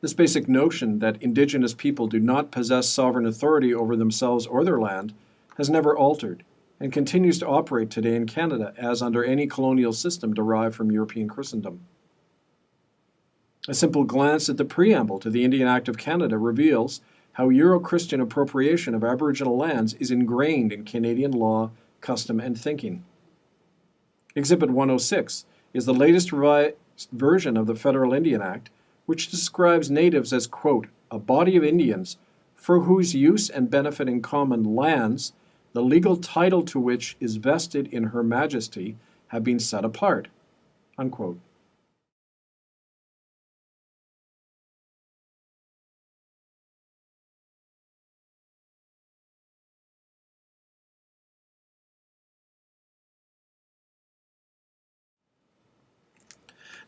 This basic notion that indigenous people do not possess sovereign authority over themselves or their land has never altered and continues to operate today in Canada as under any colonial system derived from European Christendom. A simple glance at the preamble to the Indian Act of Canada reveals how Euro Christian appropriation of Aboriginal lands is ingrained in Canadian law, custom, and thinking. Exhibit 106 is the latest revised version of the Federal Indian Act, which describes natives as, quote, a body of Indians for whose use and benefit in common lands, the legal title to which is vested in Her Majesty, have been set apart, unquote.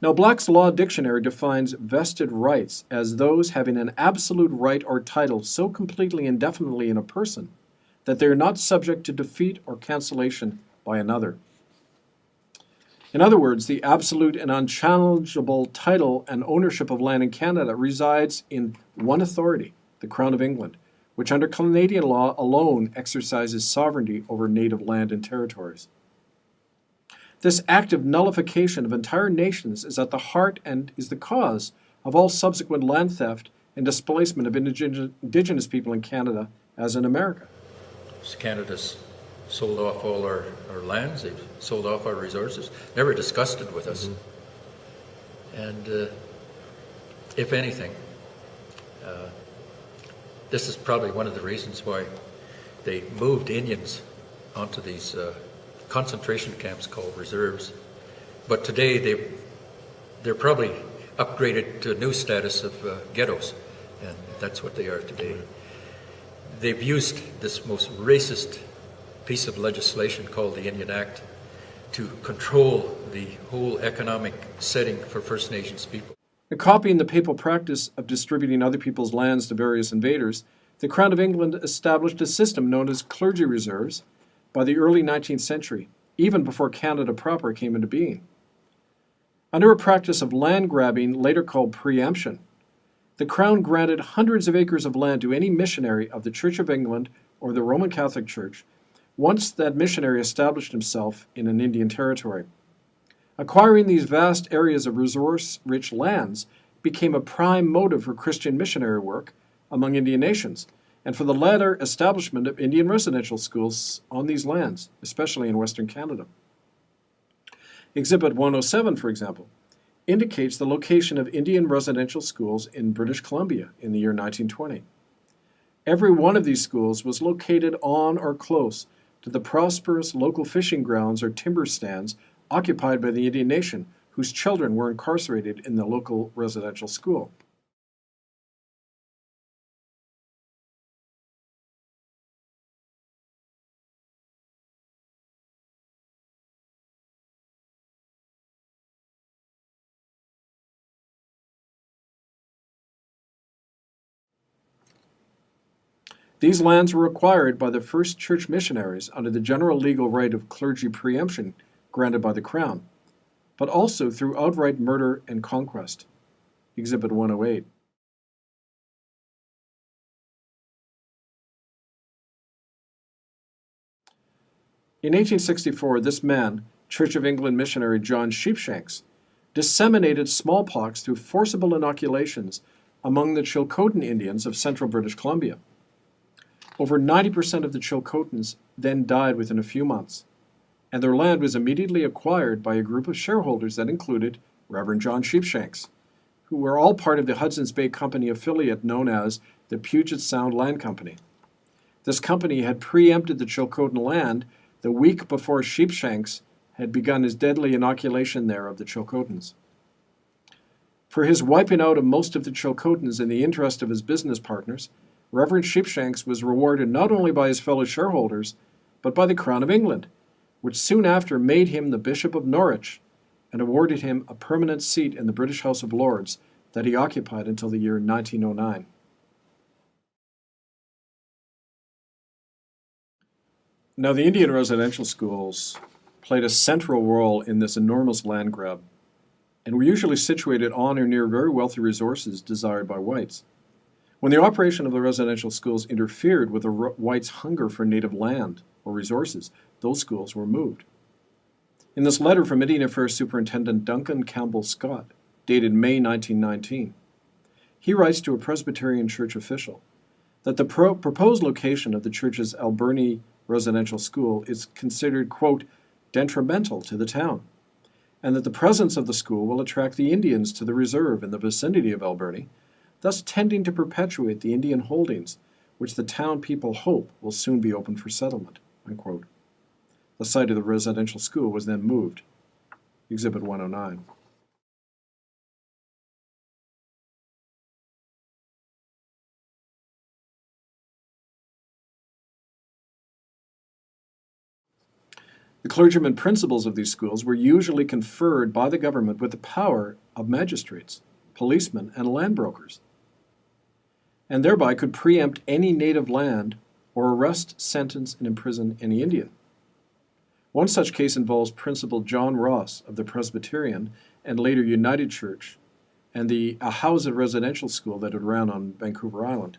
Now, Black's Law Dictionary defines vested rights as those having an absolute right or title so completely and indefinitely in a person that they are not subject to defeat or cancellation by another. In other words, the absolute and unchallengeable title and ownership of land in Canada resides in one authority, the Crown of England, which under Canadian law alone exercises sovereignty over native land and territories. This act of nullification of entire nations is at the heart and is the cause of all subsequent land theft and displacement of indigenous people in Canada as in America. Canada's sold off all our, our lands, they've sold off our resources, never discussed it with us. Mm-hmm. And uh, if anything, uh, this is probably one of the reasons why they moved Indians onto these uh, concentration camps called reserves. But today they, they're probably upgraded to a new status of uh, ghettos, and that's what they are today. They've used this most racist piece of legislation called the Indian Act to control the whole economic setting for First Nations people. Copying the papal practice of distributing other people's lands to various invaders, the Crown of England established a system known as clergy reserves by the early 19th century, even before Canada proper came into being. Under a practice of land grabbing, later called preemption, the Crown granted hundreds of acres of land to any missionary of the Church of England or the Roman Catholic Church once that missionary established himself in an Indian territory. Acquiring these vast areas of resource rich lands became a prime motive for Christian missionary work among Indian nations, and for the later establishment of Indian residential schools on these lands, especially in Western Canada. Exhibit 107, for example, indicates the location of Indian residential schools in British Columbia in the year 1920. Every one of these schools was located on or close to the prosperous local fishing grounds or timber stands occupied by the Indian nation, whose children were incarcerated in the local residential school. These lands were acquired by the first church missionaries under the general legal right of clergy preemption granted by the Crown, but also through outright murder and conquest. Exhibit 108. In 1864, this man, Church of England missionary John Sheepshanks, disseminated smallpox through forcible inoculations among the Chilcotin Indians of central British Columbia. Over 90% of the Chilcotins then died within a few months, and their land was immediately acquired by a group of shareholders that included Reverend John Sheepshanks, who were all part of the Hudson's Bay Company affiliate known as the Puget Sound Land Company. This company had preempted the Chilcotin land the week before Sheepshanks had begun his deadly inoculation there of the Chilcotins. For his wiping out of most of the Chilcotins in the interest of his business partners, Reverend Sheepshanks was rewarded not only by his fellow shareholders, but by the Crown of England, which soon after made him the Bishop of Norwich and awarded him a permanent seat in the British House of Lords that he occupied until the year 1909. Now, the Indian residential schools played a central role in this enormous land grab and were usually situated on or near very wealthy resources desired by whites. When the operation of the residential schools interfered with the whites' hunger for native land or resources, those schools were moved. In this letter from Indian Affairs Superintendent Duncan Campbell Scott, dated May 1919, he writes to a Presbyterian church official that the pro proposed location of the church's Alberni residential school is considered, quote, detrimental to the town, and that the presence of the school will attract the Indians to the reserve in the vicinity of Alberni, thus tending to perpetuate the Indian holdings, which the town people hope will soon be open for settlement. Unquote. The site of the residential school was then moved. Exhibit 109. The clergymen principals of these schools were usually conferred by the government with the power of magistrates, policemen, and land brokers, and thereby could preempt any native land or arrest, sentence, and imprison any Indian. One such case involves Principal John Ross of the Presbyterian and later United Church and the Ahousaht residential school that had ran on Vancouver Island.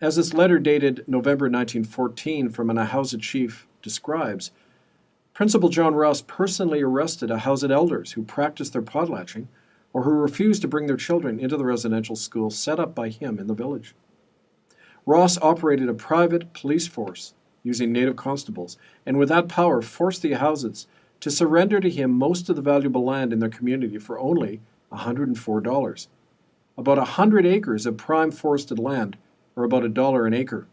As this letter dated November 1914 from an Ahousaht chief describes, Principal John Ross personally arrested Ahousaht elders who practiced their potlatching or who refused to bring their children into the residential school set up by him in the village. Ross operated a private police force using native constables, and with that power forced the Ahousahts to surrender to him most of the valuable land in their community for only $104. About 100 acres of prime forested land, or about a dollar an acre.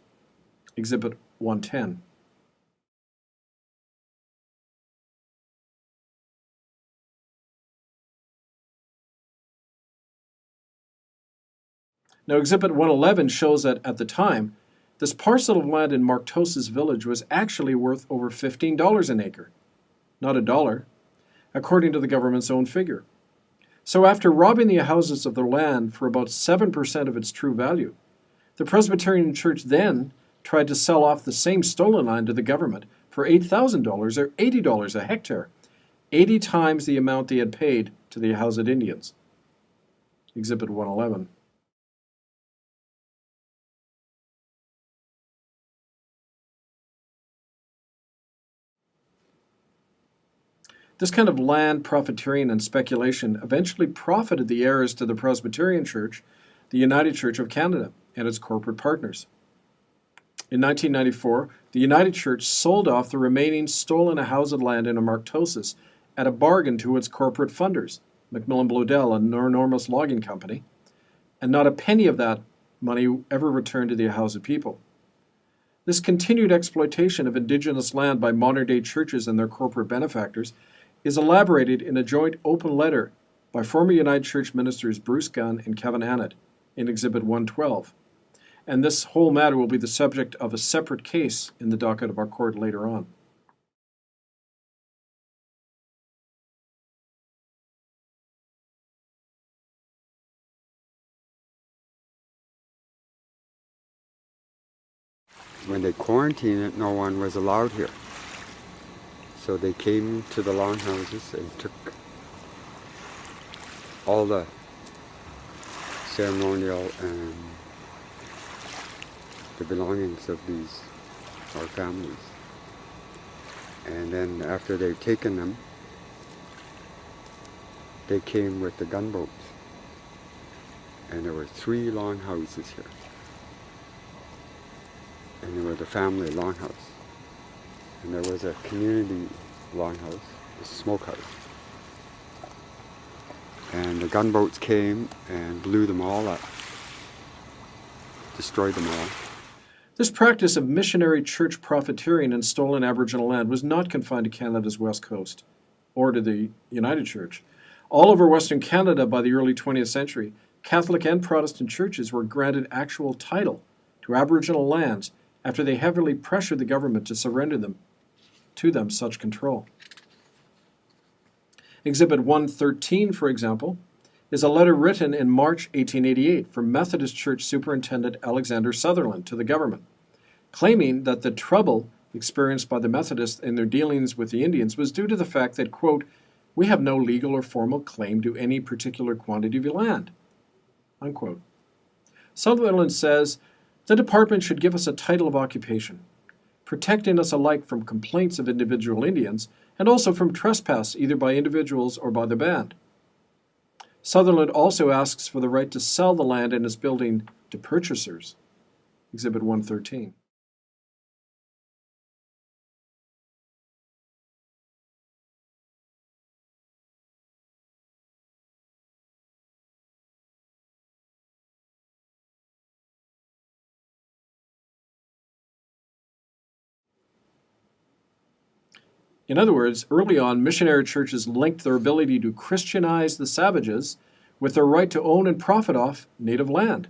Exhibit 110. Now, Exhibit 111 shows that at the time, this parcel of land in Marktosis village was actually worth over $15 an acre, not a dollar, according to the government's own figure. So after robbing the houses of their land for about 7% of its true value, the Presbyterian Church then tried to sell off the same stolen land to the government for $8,000 or $80 a hectare, 80 times the amount they had paid to the Ahousaht Indians. Exhibit 111. This kind of land profiteering and speculation eventually profited the heirs to the Presbyterian Church, the United Church of Canada, and its corporate partners. In 1994, the United Church sold off the remaining stolen housed land in Amartosis at a bargain to its corporate funders, Macmillan Bloedel and Enormous Logging Company, and not a penny of that money ever returned to the Ahousaht people. This continued exploitation of indigenous land by modern day churches and their corporate benefactors is elaborated in a joint open letter by former United Church ministers Bruce Gunn and Kevin Annett in Exhibit 112. And this whole matter will be the subject of a separate case in the docket of our court later on. When they quarantined it, no one was allowed here. So they came to the longhouses and took all the ceremonial and the belongings of these our families. And then after they've taken them, they came with the gunboats. And there were three longhouses here. And there were the family longhouse. And there was a community longhouse, a smokehouse. And the gunboats came and blew them all up, destroyed them all. This practice of missionary church profiteering in stolen Aboriginal land was not confined to Canada's west coast or to the United Church. All over Western Canada by the early 20th century, Catholic and Protestant churches were granted actual title to Aboriginal lands after they heavily pressured the government to surrender them to them such control. Exhibit 113, for example, is a letter written in March 1888 from Methodist Church Superintendent Alexander Sutherland to the government, claiming that the trouble experienced by the Methodists in their dealings with the Indians was due to the fact that, quote, we have no legal or formal claim to any particular quantity of land, unquote. Sutherland says the department should give us a title of occupation, protecting us alike from complaints of individual Indians and also from trespass either by individuals or by the band. Sutherland also asks for the right to sell the land and its building to purchasers. Exhibit 113. In other words, early on, missionary churches linked their ability to Christianize the savages with their right to own and profit off native land,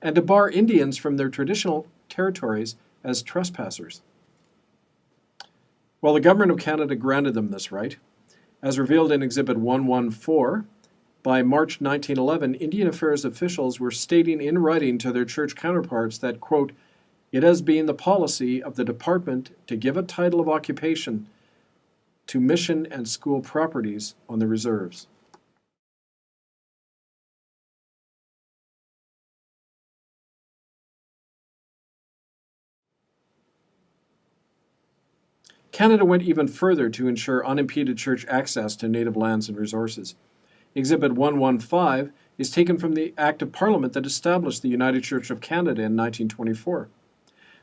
and to bar Indians from their traditional territories as trespassers. While the Government of Canada granted them this right, as revealed in Exhibit 114, by March 1911, Indian Affairs officials were stating in writing to their church counterparts that, quote, it has been the policy of the department to give a title of occupation to mission and school properties on the reserves. Canada went even further to ensure unimpeded church access to native lands and resources. Exhibit 115 is taken from the Act of Parliament that established the United Church of Canada in 1924.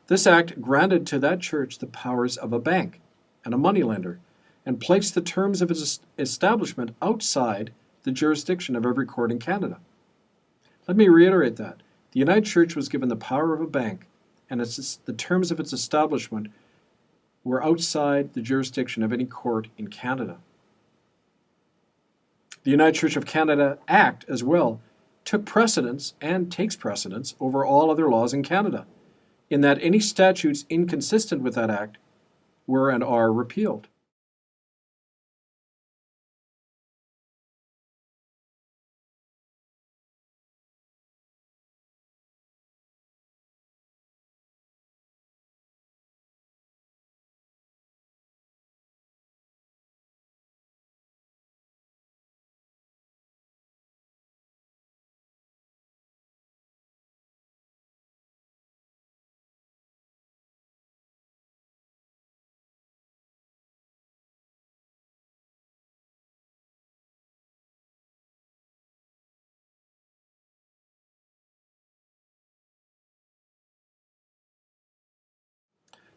This act granted to that church the powers of a bank and a moneylender and placed the terms of its establishment outside the jurisdiction of every court in Canada. Let me reiterate that. The United Church was given the power of a bank, and its, the terms of its establishment were outside the jurisdiction of any court in Canada. The United Church of Canada Act, as well, took precedence and takes precedence over all other laws in Canada, in that any statutes inconsistent with that act were and are repealed.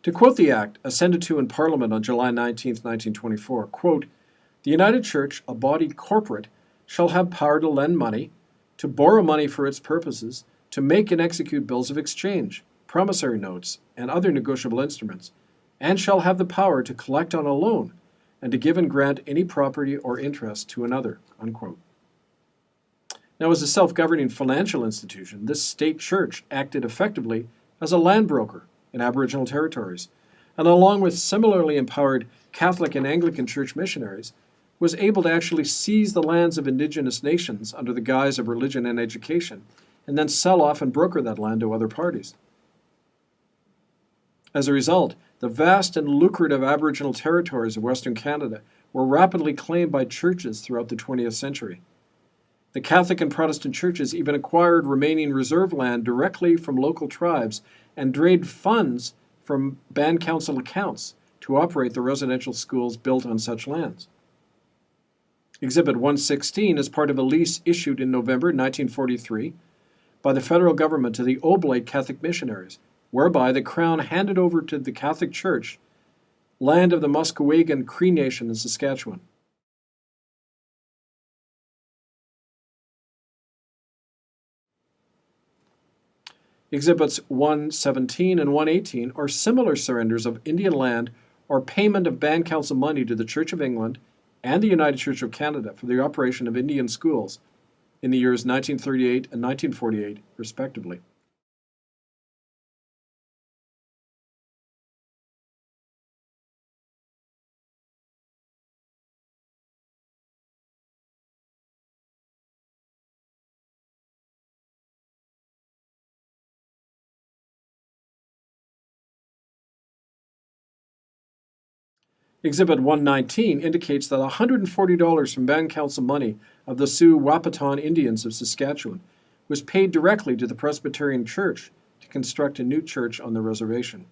To quote the act, ascended to in Parliament on July 19, 1924, quote, the United Church, a body corporate, shall have power to lend money, to borrow money for its purposes, to make and execute bills of exchange, promissory notes, and other negotiable instruments, and shall have the power to collect on a loan and to give and grant any property or interest to another. Unquote. Now, as a self governing financial institution, this state church acted effectively as a land broker in Aboriginal territories, and along with similarly empowered Catholic and Anglican church missionaries, was able to actually seize the lands of indigenous nations under the guise of religion and education, and then sell off and broker that land to other parties. As a result, the vast and lucrative Aboriginal territories of Western Canada were rapidly claimed by churches throughout the 20th century. The Catholic and Protestant churches even acquired remaining reserve land directly from local tribes and drained funds from band council accounts to operate the residential schools built on such lands. Exhibit 116 is part of a lease issued in November 1943 by the federal government to the Oblate Catholic missionaries, whereby the Crown handed over to the Catholic Church land of the Musqueam Cree Nation in Saskatchewan. Exhibits 117 and 118 are similar surrenders of Indian land or payment of band council money to the Church of England and the United Church of Canada for the operation of Indian schools in the years 1938 and 1948, respectively. Exhibit 119 indicates that $140 from Band Council money of the Sioux Wahpeton Indians of Saskatchewan was paid directly to the Presbyterian Church to construct a new church on the reservation.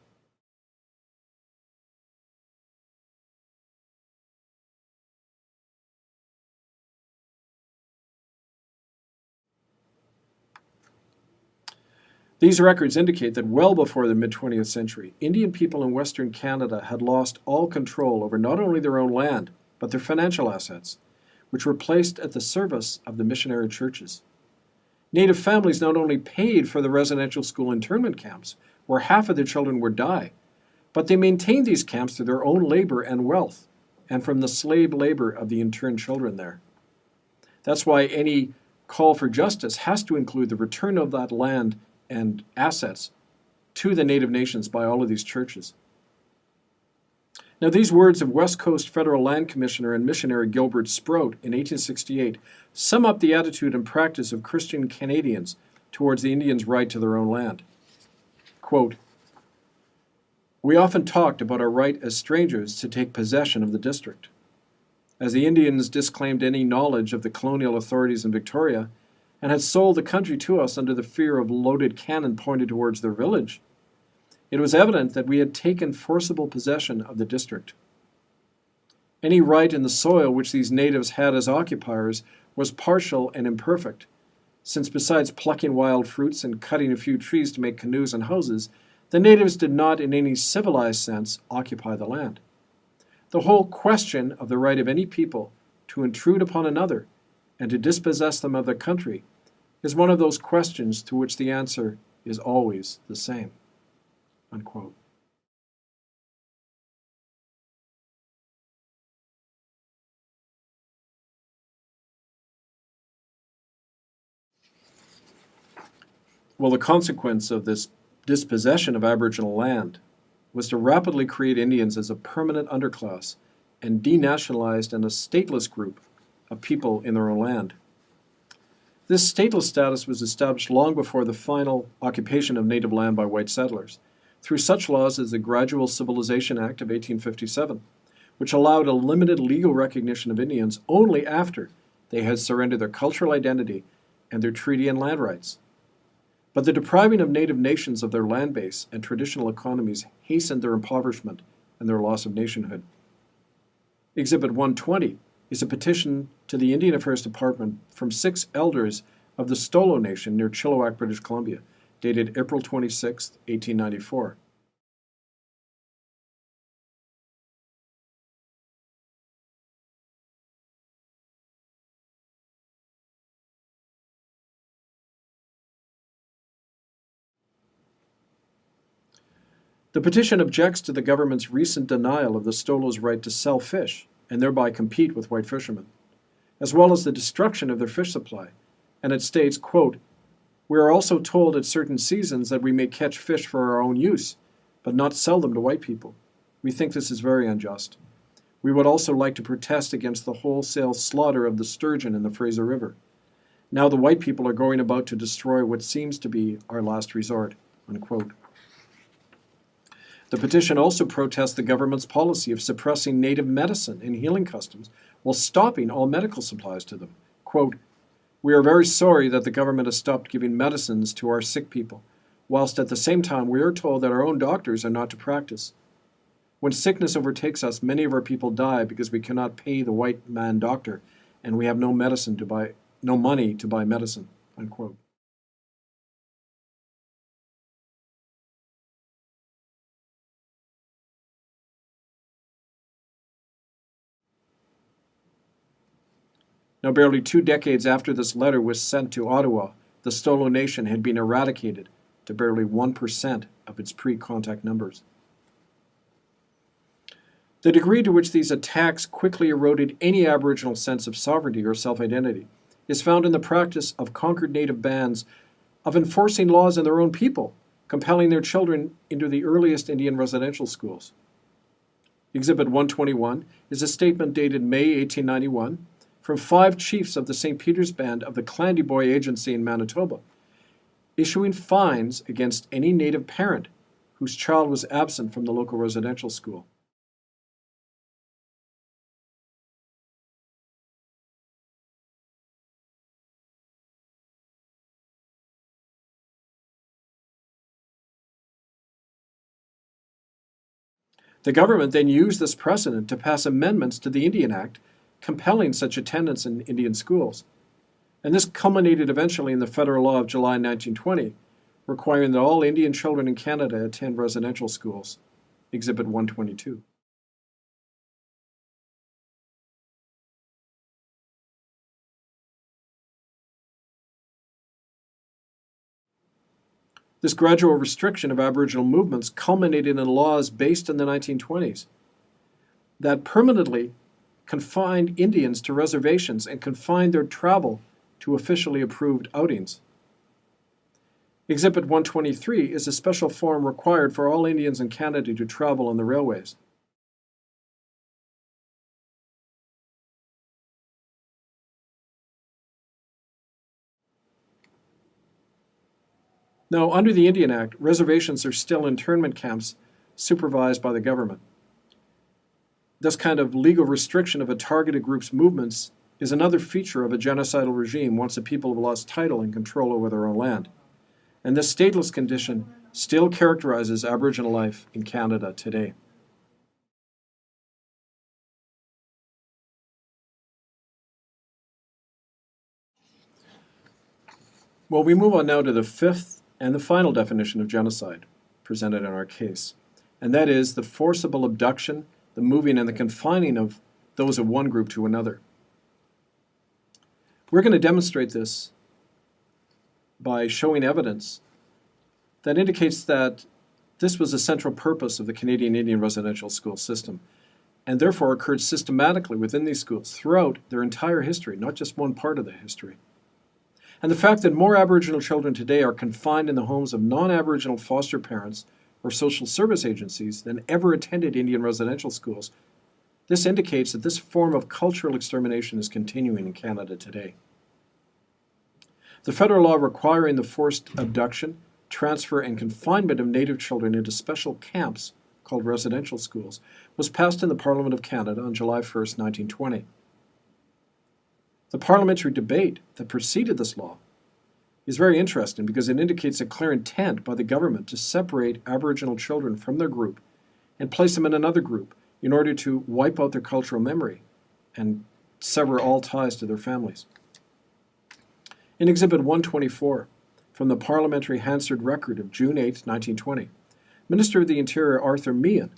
These records indicate that well before the mid 20th century, Indian people in Western Canada had lost all control over not only their own land, but their financial assets, which were placed at the service of the missionary churches. Native families not only paid for the residential school internment camps, where half of their children would die, but they maintained these camps through their own labor and wealth, and from the slave labor of the interned children there. That's why any call for justice has to include the return of that land and assets to the Native nations by all of these churches. Now, these words of West Coast Federal Land Commissioner and missionary Gilbert Sproat in 1868 sum up the attitude and practice of Christian Canadians towards the Indians' right to their own land. Quote, We often talked about our right as strangers to take possession of the district. As the Indians disclaimed any knowledge of the colonial authorities in Victoria, and had sold the country to us under the fear of loaded cannon pointed towards their village. It was evident that we had taken forcible possession of the district. Any right in the soil which these natives had as occupiers was partial and imperfect, since besides plucking wild fruits and cutting a few trees to make canoes and houses, the natives did not in any civilized sense occupy the land. The whole question of the right of any people to intrude upon another and to dispossess them of their country is one of those questions to which the answer is always the same. Unquote. Well, the consequence of this dispossession of Aboriginal land was to rapidly create Indians as a permanent underclass and denationalized and a stateless group of people in their own land. This stateless status was established long before the final occupation of native land by white settlers, through such laws as the Gradual Civilization Act of 1857, which allowed a limited legal recognition of Indians only after they had surrendered their cultural identity and their treaty and land rights. But the depriving of native nations of their land base and traditional economies hastened their impoverishment and their loss of nationhood. Exhibit 120 is a petition to the Indian Affairs Department from six elders of the Stolo Nation near Chilliwack, British Columbia, dated April 26, 1894. The petition objects to the government's recent denial of the Stolo's right to sell fish and thereby compete with white fishermen, as well as the destruction of their fish supply. And it states, quote, We are also told at certain seasons that we may catch fish for our own use, but not sell them to white people. We think this is very unjust. We would also like to protest against the wholesale slaughter of the sturgeon in the Fraser River. Now the white people are going about to destroy what seems to be our last resort. Unquote. The petition also protests the government's policy of suppressing native medicine and healing customs while stopping all medical supplies to them. Quote, We are very sorry that the government has stopped giving medicines to our sick people, whilst at the same time we are told that our own doctors are not to practice. When sickness overtakes us, many of our people die because we cannot pay the white man doctor and we have no medicine to buy, no money to buy medicine. Unquote. Now, barely two decades after this letter was sent to Ottawa, the Stolo Nation had been eradicated to barely 1% of its pre contact numbers. The degree to which these attacks quickly eroded any Aboriginal sense of sovereignty or self identity is found in the practice of conquered native bands of enforcing laws in their own people, compelling their children into the earliest Indian residential schools. Exhibit 121 is a statement dated May 1891 from five chiefs of the St. Peter's Band of the Clandeboye Agency in Manitoba, issuing fines against any native parent whose child was absent from the local residential school. The government then used this precedent to pass amendments to the Indian Act compelling such attendance in Indian schools. And this culminated eventually in the federal law of July 1920, requiring that all Indian children in Canada attend residential schools. Exhibit 122. This gradual restriction of Aboriginal movements culminated in laws based in the 1920s that permanently confined Indians to reservations and confined their travel to officially approved outings. Exhibit 123 is a special form required for all Indians in Canada to travel on the railways. Now, under the Indian Act, reservations are still internment camps supervised by the government. This kind of legal restriction of a targeted group's movements is another feature of a genocidal regime once the people have lost title and control over their own land. And this stateless condition still characterizes Aboriginal life in Canada today. Well, we move on now to the fifth and the final definition of genocide presented in our case, and that is the forcible abduction, the moving, and the confining of those of one group to another. We're going to demonstrate this by showing evidence that indicates that this was a central purpose of the Canadian Indian residential school system and therefore occurred systematically within these schools throughout their entire history, not just one part of the history. And the fact that more Aboriginal children today are confined in the homes of non Aboriginal foster parents or social service agencies than ever attended Indian residential schools, this indicates that this form of cultural extermination is continuing in Canada today. The federal law requiring the forced abduction, transfer, and confinement of Native children into special camps called residential schools was passed in the Parliament of Canada on July 1, 1920. The parliamentary debate that preceded this law is very interesting because it indicates a clear intent by the government to separate Aboriginal children from their group and place them in another group in order to wipe out their cultural memory and sever all ties to their families. In Exhibit 124, from the Parliamentary Hansard Record of June 8, 1920, Minister of the Interior Arthur Meighen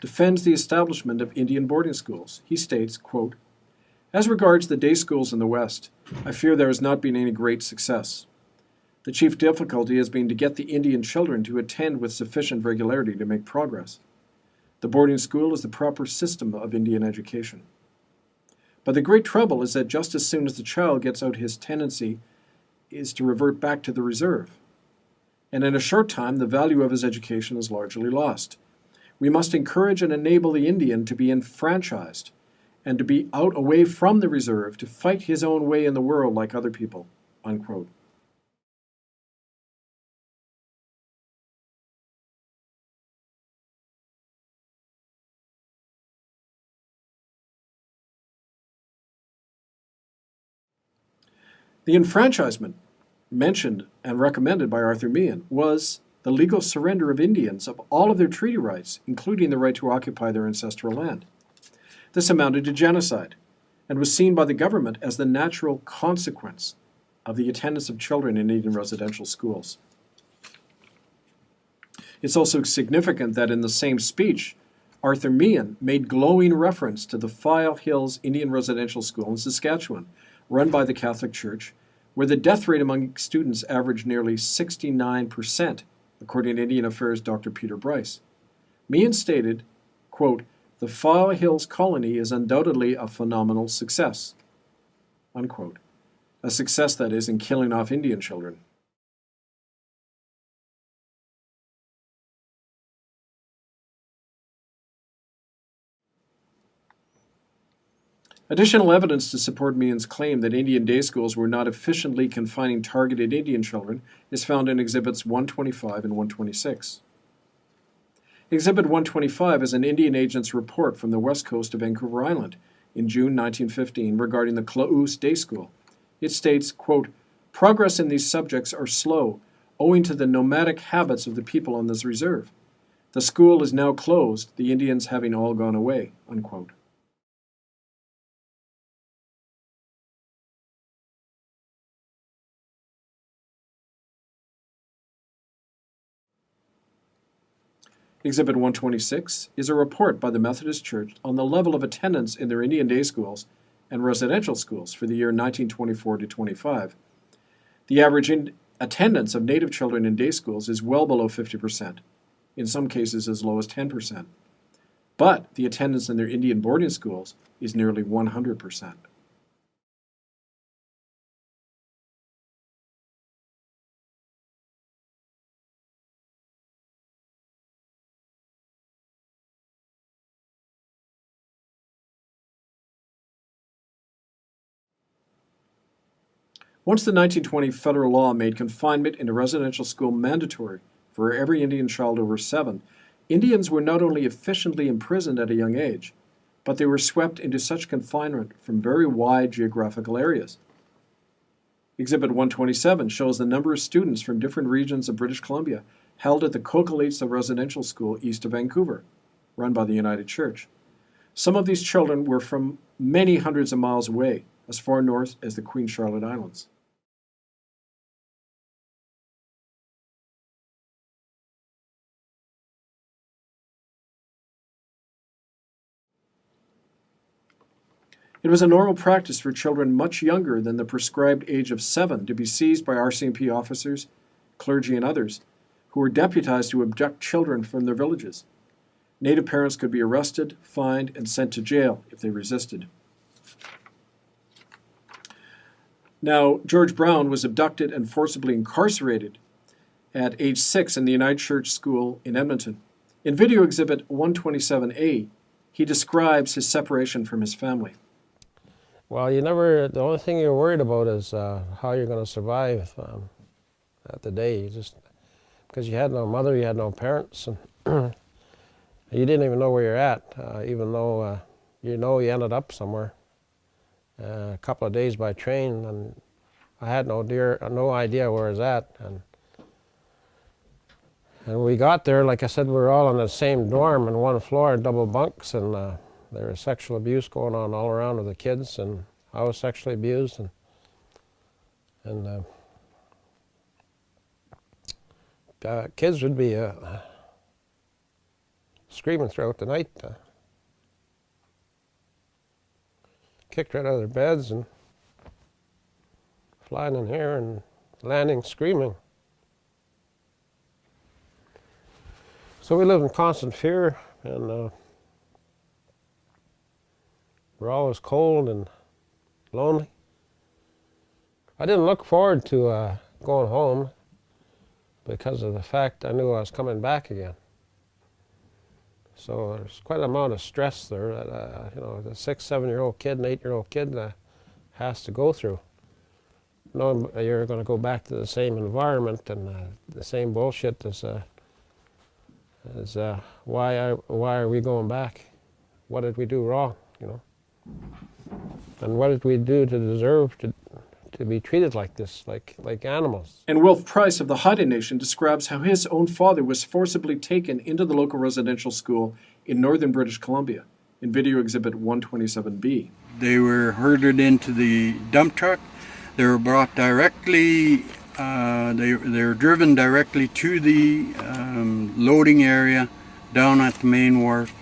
defends the establishment of Indian boarding schools. He states, quote, as regards the day schools in the West, I fear there has not been any great success. The chief difficulty has been to get the Indian children to attend with sufficient regularity to make progress. The boarding school is the proper system of Indian education. But the great trouble is that just as soon as the child gets out his tendency is to revert back to the reserve. And in a short time, the value of his education is largely lost. We must encourage and enable the Indian to be enfranchised and to be out away from the reserve to fight his own way in the world like other people. Unquote. The enfranchisement mentioned and recommended by Arthur Meighen was the legal surrender of Indians of all of their treaty rights, including the right to occupy their ancestral land. This amounted to genocide and was seen by the government as the natural consequence of the attendance of children in Indian residential schools. It's also significant that in the same speech, Arthur Meighen made glowing reference to the File Hills Indian Residential School in Saskatchewan, run by the Catholic Church, where the death rate among students averaged nearly 69%, according to Indian Affairs Dr. Peter Bryce. Meighen stated, quote, the File Hills colony is undoubtedly a phenomenal success, unquote. A success, that is, in killing off Indian children. Additional evidence to support Meighen's claim that Indian day schools were not efficiently confining targeted Indian children is found in Exhibits 125 and 126. Exhibit 125 is an Indian agent's report from the west coast of Vancouver Island in June 1915 regarding the Klaus Day School. It states, quote, Progress in these subjects are slow, owing to the nomadic habits of the people on this reserve. The school is now closed, the Indians having all gone away, unquote. Exhibit 126 is a report by the Methodist Church on the level of attendance in their Indian day schools and residential schools for the year 1924 to 25. The average attendance of Native children in day schools is well below 50%, in some cases as low as 10%. But the attendance in their Indian boarding schools is nearly 100%. Once the 1920 federal law made confinement in a residential school mandatory for every Indian child over seven, Indians were not only efficiently imprisoned at a young age, but they were swept into such confinement from very wide geographical areas. Exhibit 127 shows the number of students from different regions of British Columbia held at the Coqualeetza Residential School east of Vancouver, run by the United Church. Some of these children were from many hundreds of miles away, as far north as the Queen Charlotte Islands. It was a normal practice for children much younger than the prescribed age of seven to be seized by RCMP officers, clergy, and others who were deputized to abduct children from their villages. Native parents could be arrested, fined, and sent to jail if they resisted. Now, George Brown was abducted and forcibly incarcerated at age six in the United Church School in Edmonton. In video exhibit 127A, he describes his separation from his family. Well, you never, the only thing you're worried about is uh, how you're going to survive um, at the day. You just, because you had no mother, you had no parents, and [CLEARS THROAT] you didn't even know where you're at, uh, even though uh, you know you ended up somewhere. Uh, a couple of days by train, and I had no dear, no idea where I was at. And, and we got there, like I said, we were all in the same dorm in one floor, double bunks, and uh, there was sexual abuse going on all around with the kids, and I was sexually abused, and and uh, uh, kids would be uh, screaming throughout the night, uh, kicked right out of their beds and flying in here and landing screaming. So we live in constant fear, and uh, we're always cold and lonely. I didn't look forward to uh, going home because of the fact I knew I was coming back again. So there's quite an amount of stress there that uh, you know the six, seven-year-old kid and eight-year-old kid uh, has to go through. Knowing you're going to go back to the same environment and uh, the same bullshit as, uh, as uh, why are, why are we going back? What did we do wrong? You know, and what did we do to deserve to to be treated like this, like like animals? And Wilf Price of the Haida Nation describes how his own father was forcibly taken into the local residential school in northern British Columbia in video exhibit 127B. They were herded into the dump truck. They were brought directly, uh, they, they were driven directly to the um, loading area down at the main wharf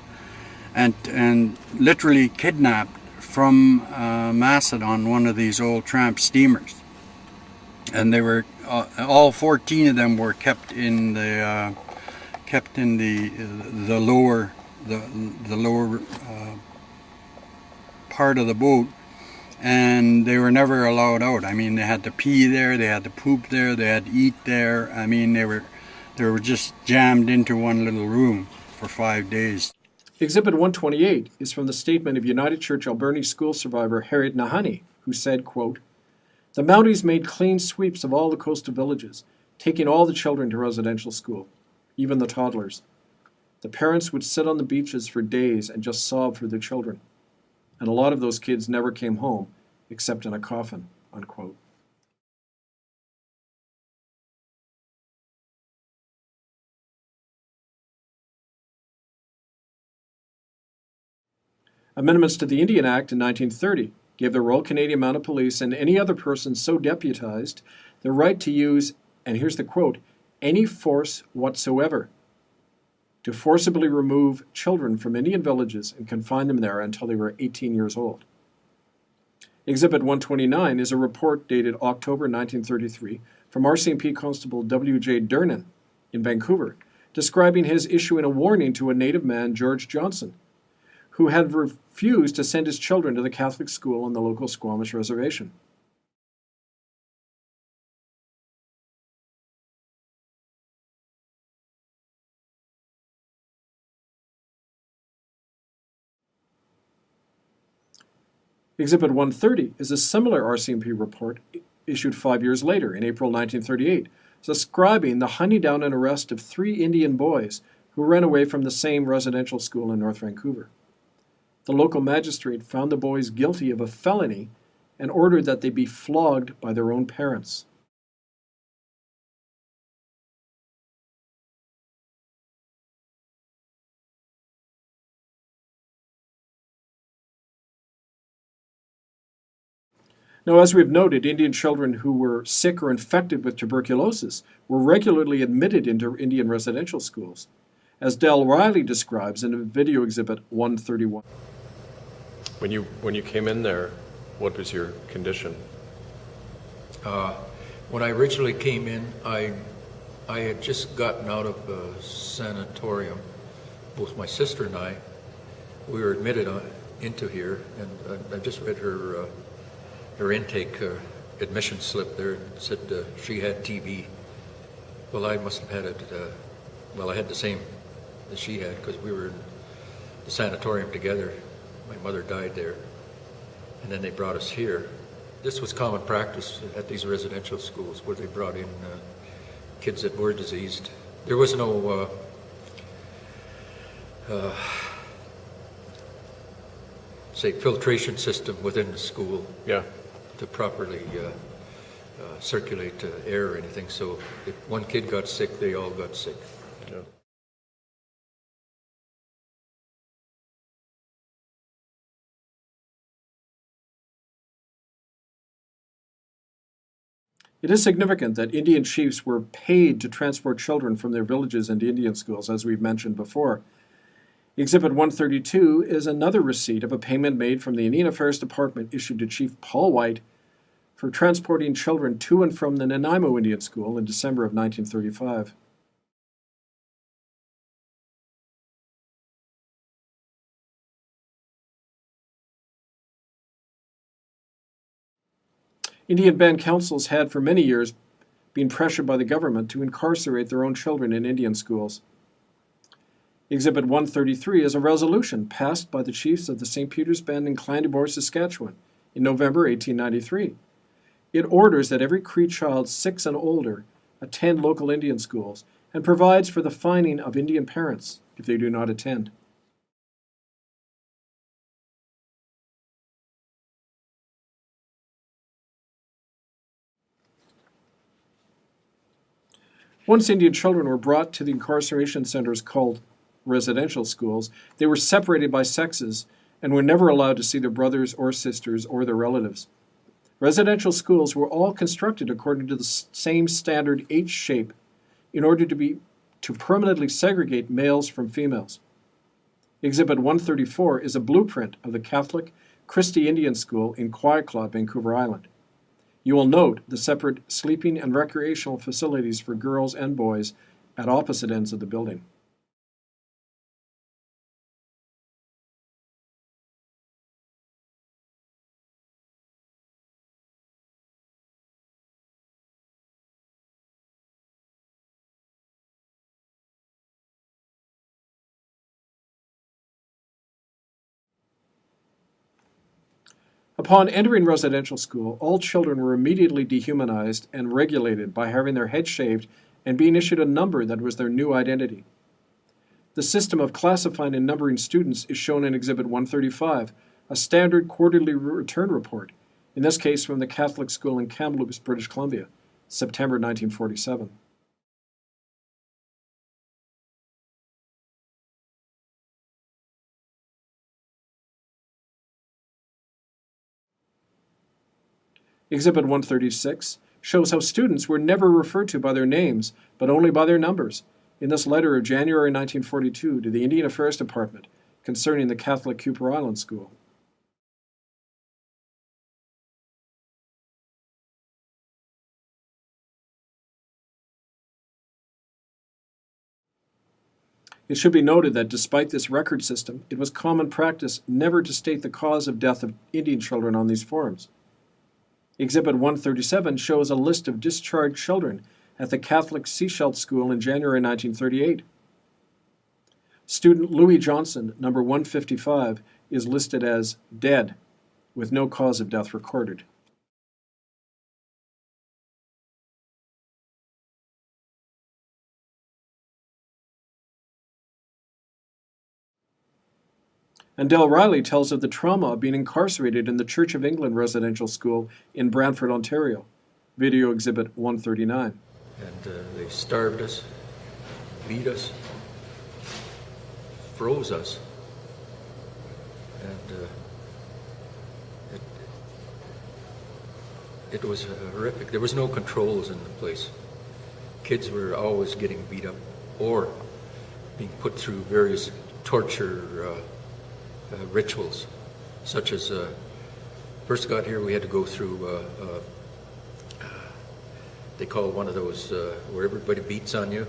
and, and literally kidnapped from uh, Macedon, one of these old tramp steamers. And they were, uh, all 14 of them were kept in the, uh, kept in the, the lower, the, the lower uh, part of the boat and they were never allowed out. I mean, they had to pee there, they had to poop there, they had to eat there. I mean, they were they were just jammed into one little room for five days. Exhibit 128 is from the statement of United Church Alberni school survivor Harriet Nahanee, who said, quote, The Mounties made clean sweeps of all the coastal villages, taking all the children to residential school, even the toddlers. The parents would sit on the beaches for days and just sob for their children. And a lot of those kids never came home, except in a coffin, unquote. Amendments to the Indian Act in 1930 gave the Royal Canadian Mounted Police and any other person so deputized the right to use, and here's the quote, any force whatsoever to forcibly remove children from Indian villages and confine them there until they were 18 years old. Exhibit 129 is a report dated October 1933 from RCMP Constable W.J. Durnan in Vancouver, describing his issuing a warning to a native man, George Johnson, who had refused to send his children to the Catholic school on the local Squamish reservation. Exhibit 130 is a similar RCMP report issued five years later, in April 1938, describing the hunting down and arrest of three Indian boys who ran away from the same residential school in North Vancouver. The local magistrate found the boys guilty of a felony and ordered that they be flogged by their own parents. Now, as we've noted, Indian children who were sick or infected with tuberculosis were regularly admitted into Indian residential schools, as Del Riley describes in a video exhibit 131. When you, when you came in there, what was your condition? Uh, when I originally came in, I, I had just gotten out of a sanatorium. Both my sister and I, we were admitted on, into here, and I, I just read her uh, her intake uh, admission slip there and said uh, she had TB. Well, I must have had it. Uh, well, I had the same that she had because we were in the sanatorium together. My mother died there, and then they brought us here. This was common practice at these residential schools where they brought in uh, kids that were diseased. There was no uh, uh, say filtration system within the school Yeah. to properly uh, uh, circulate uh, air or anything. So if one kid got sick, they all got sick. yeah. It is significant that Indian chiefs were paid to transport children from their villages into Indian schools, as we've mentioned before. Exhibit 132 is another receipt of a payment made from the Indian Affairs Department issued to Chief Paul White for transporting children to and from the Nanaimo Indian School in December of 1935. Indian band councils had for many years been pressured by the government to incarcerate their own children in Indian schools. Exhibit 133 is a resolution passed by the chiefs of the St. Peter's Band in Clandeboye, Saskatchewan in November 1893. It orders that every Cree child six and older attend local Indian schools and provides for the fining of Indian parents if they do not attend. Once Indian children were brought to the incarceration centers called residential schools, they were separated by sexes and were never allowed to see their brothers or sisters or their relatives. Residential schools were all constructed according to the same standard H shape in order to be to permanently segregate males from females. Exhibit 134 is a blueprint of the Catholic Christie Indian School in Clayoquot, Vancouver Island. You will note the separate sleeping and recreational facilities for girls and boys at opposite ends of the building. Upon entering residential school, all children were immediately dehumanized and regulated by having their heads shaved and being issued a number that was their new identity. The system of classifying and numbering students is shown in Exhibit 135, a standard quarterly return report, in this case from the Catholic school in Kamloops, British Columbia, September 1947. Exhibit 136 shows how students were never referred to by their names, but only by their numbers, in this letter of January 1942 to the Indian Affairs Department concerning the Catholic Kuper Island School. It should be noted that despite this record system, it was common practice never to state the cause of death of Indian children on these forms. Exhibit 137 shows a list of discharged children at the Catholic Sechelt School in January 1938. Student Louis Johnson, number 155, is listed as dead, with no cause of death recorded. And Del Riley tells of the trauma of being incarcerated in the Church of England residential school in Brantford, Ontario. Video exhibit 139. And uh, they starved us, beat us, froze us. And uh, it, it was horrific. There was no controls in the place. Kids were always getting beat up or being put through various torture uh, rituals, such as uh, first got here, we had to go through. Uh, uh, they call one of those uh, where everybody beats on you.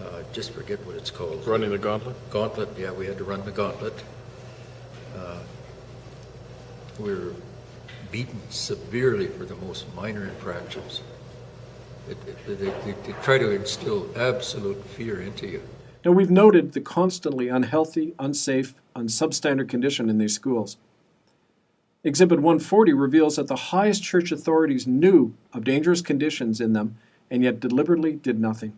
Uh, just forget what it's called. Running the gauntlet? Gauntlet. Yeah, we had to run the gauntlet. Uh, we were beaten severely for the most minor infractions. It, it, they, they, they try to instill absolute fear into you. Now, we've noted the constantly unhealthy, unsafe, and substandard condition in these schools. Exhibit 140 reveals that the highest church authorities knew of dangerous conditions in them and yet deliberately did nothing.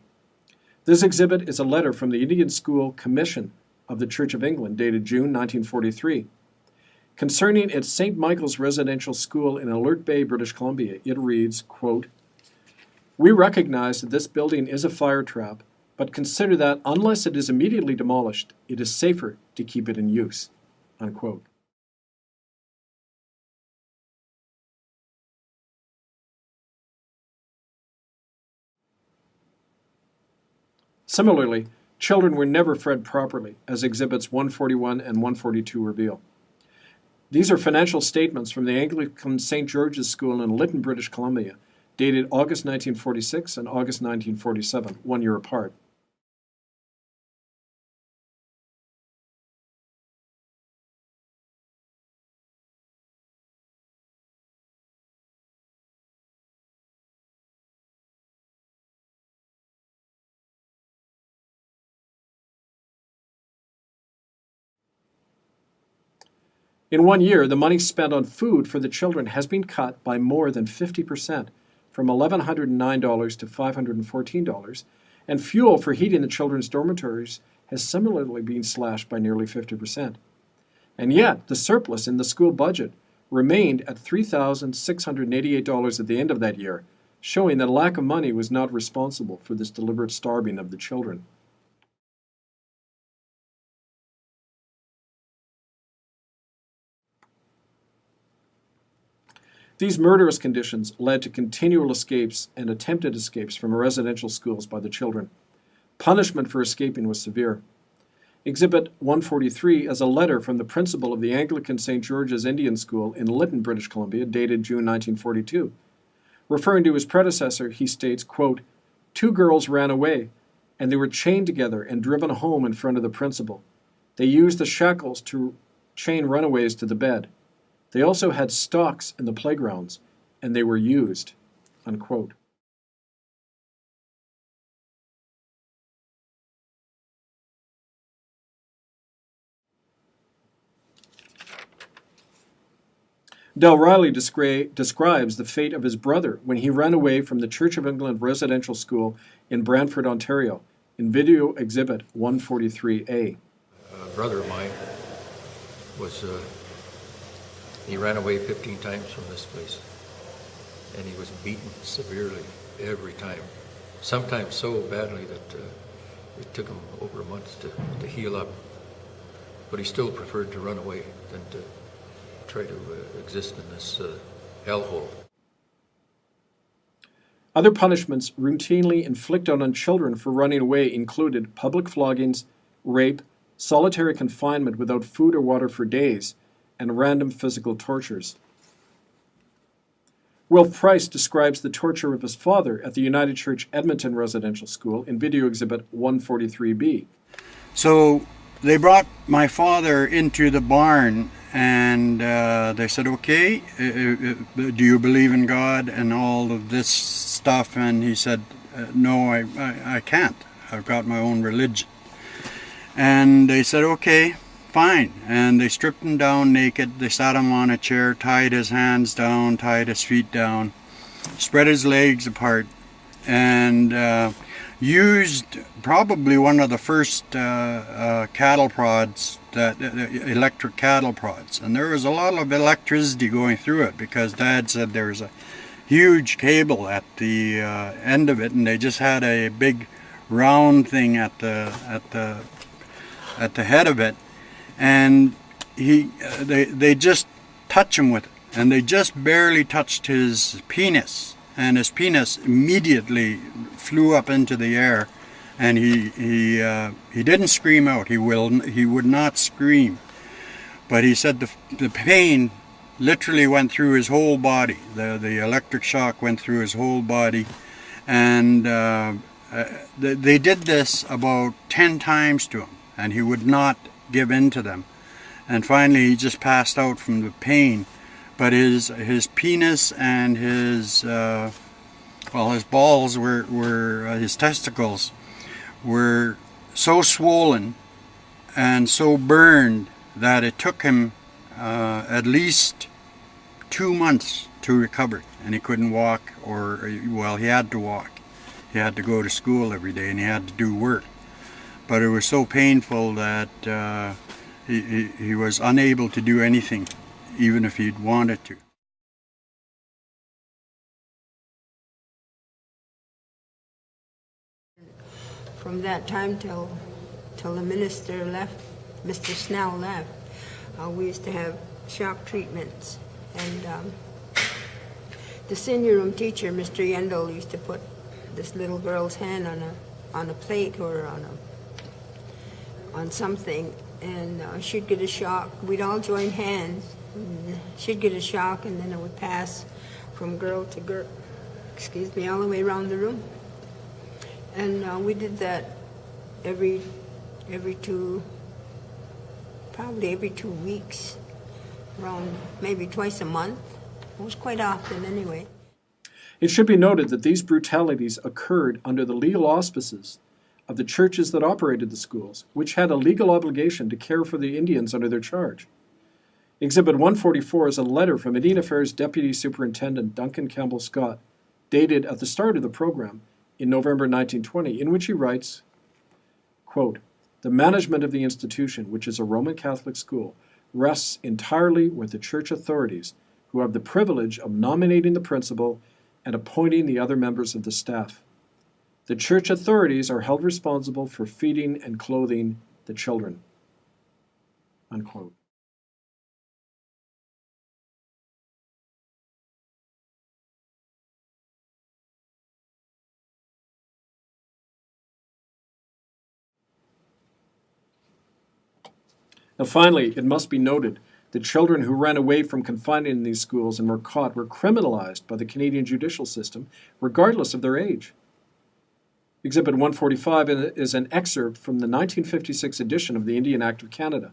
This exhibit is a letter from the Indian School Commission of the Church of England dated June 1943. Concerning its St. Michael's Residential School in Alert Bay, British Columbia, it reads, quote, We recognize that this building is a fire trap, but consider that unless it is immediately demolished, it is safer to keep it in use. Unquote. Similarly, children were never fed properly, as exhibits 141 and 142 reveal. These are financial statements from the Anglican St. George's School in Lytton, British Columbia, dated August 1946 and August 1947, one year apart. In one year, the money spent on food for the children has been cut by more than 50%, from $1,109 to $514, and fuel for heating the children's dormitories has similarly been slashed by nearly 50%. And yet, the surplus in the school budget remained at $3,688 at the end of that year, showing that lack of money was not responsible for this deliberate starving of the children. These murderous conditions led to continual escapes and attempted escapes from residential schools by the children. Punishment for escaping was severe. Exhibit 143 is a letter from the principal of the Anglican St. George's Indian School in Lytton, British Columbia, dated June 1942. Referring to his predecessor, he states, quote, Two girls ran away, and they were chained together and driven home in front of the principal. They used the shackles to chain runaways to the bed. They also had stocks in the playgrounds, and they were used. Unquote. Del Riley descri- describes the fate of his brother when he ran away from the Church of England residential school in Brantford, Ontario, in video exhibit 143A. A brother of mine was, uh, he ran away 15 times from this place. And he was beaten severely every time. Sometimes so badly that uh, it took him over a month to, to heal up. But he still preferred to run away than to try to uh, exist in this uh, hellhole. Other punishments routinely inflicted on children for running away included public floggings, rape, solitary confinement without food or water for days, and random physical tortures. Wilf Price describes the torture of his father at the United Church Edmonton Residential School in video exhibit 143B. So they brought my father into the barn and uh, they said, okay, uh, uh, do you believe in God and all of this stuff? And he said, uh, no, I, I, I can't. I've got my own religion. And they said, okay, fine. And they stripped him down naked. They sat him on a chair, tied his hands down, tied his feet down, spread his legs apart, and uh, used probably one of the first uh, uh, cattle prods, that uh, electric cattle prods. And there was a lot of electricity going through it because Dad said there was a huge cable at the uh, end of it, and they just had a big round thing at the at the at the head of it, and he uh, they they just touch him with it, and they just barely touched his penis, and his penis immediately flew up into the air, and he he uh, he didn't scream out. He will he would not scream, but he said the the pain literally went through his whole body. The the electric shock went through his whole body, and uh, uh, they, they did this about ten times to him, and he would not give in to them. And finally, he just passed out from the pain. But his his penis and his uh, well, his balls were were uh, his testicles were so swollen and so burned that it took him uh, at least two months to recover, and he couldn't walk, or well, he had to walk. He had to go to school every day, and he had to do work but it was so painful that uh, he, he, was unable to do anything, even if he'd wanted to. From that time till, till the minister left, Mr. Snell left, uh, we used to have shock treatments. And um, the senior room teacher, Mr. Yendel, used to put this little girl's hand on a, on a plate or on a on something and uh, she'd get a shock. We'd all join hands And She'd get a shock and then it would pass from girl to girl, excuse me, all the way around the room. And uh, we did that every, every two, probably every two weeks, around maybe twice a month. It was quite often anyway. It should be noted that these brutalities occurred under the legal auspices of the churches that operated the schools, which had a legal obligation to care for the Indians under their charge. Exhibit 144 is a letter from Indian Affairs Deputy Superintendent Duncan Campbell Scott, dated at the start of the program in November 1920, in which he writes, quote, The management of the institution, which is a Roman Catholic school, rests entirely with the church authorities, who have the privilege of nominating the principal and appointing the other members of the staff. The church authorities are held responsible for feeding and clothing the children. Unquote. Now, finally, it must be noted that children who ran away from confinement in these schools and were caught were criminalized by the Canadian judicial system, regardless of their age. Exhibit 145 is an excerpt from the 1956 edition of the Indian Act of Canada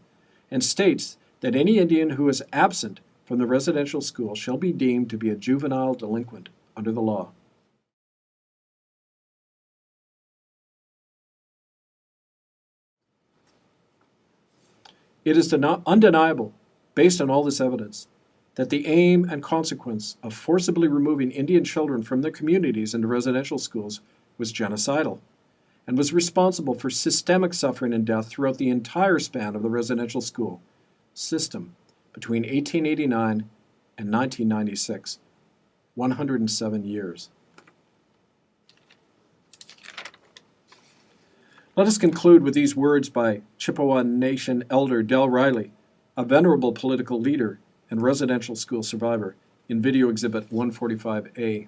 and states that any Indian who is absent from the residential school shall be deemed to be a juvenile delinquent under the law. It is undeniable, based on all this evidence, that the aim and consequence of forcibly removing Indian children from their communities into residential schools was genocidal and was responsible for systemic suffering and death throughout the entire span of the residential school system between 1889 and 1996, 107 years. Let us conclude with these words by Chippewa Nation elder Del Riley, a venerable political leader and residential school survivor, in video exhibit 145A.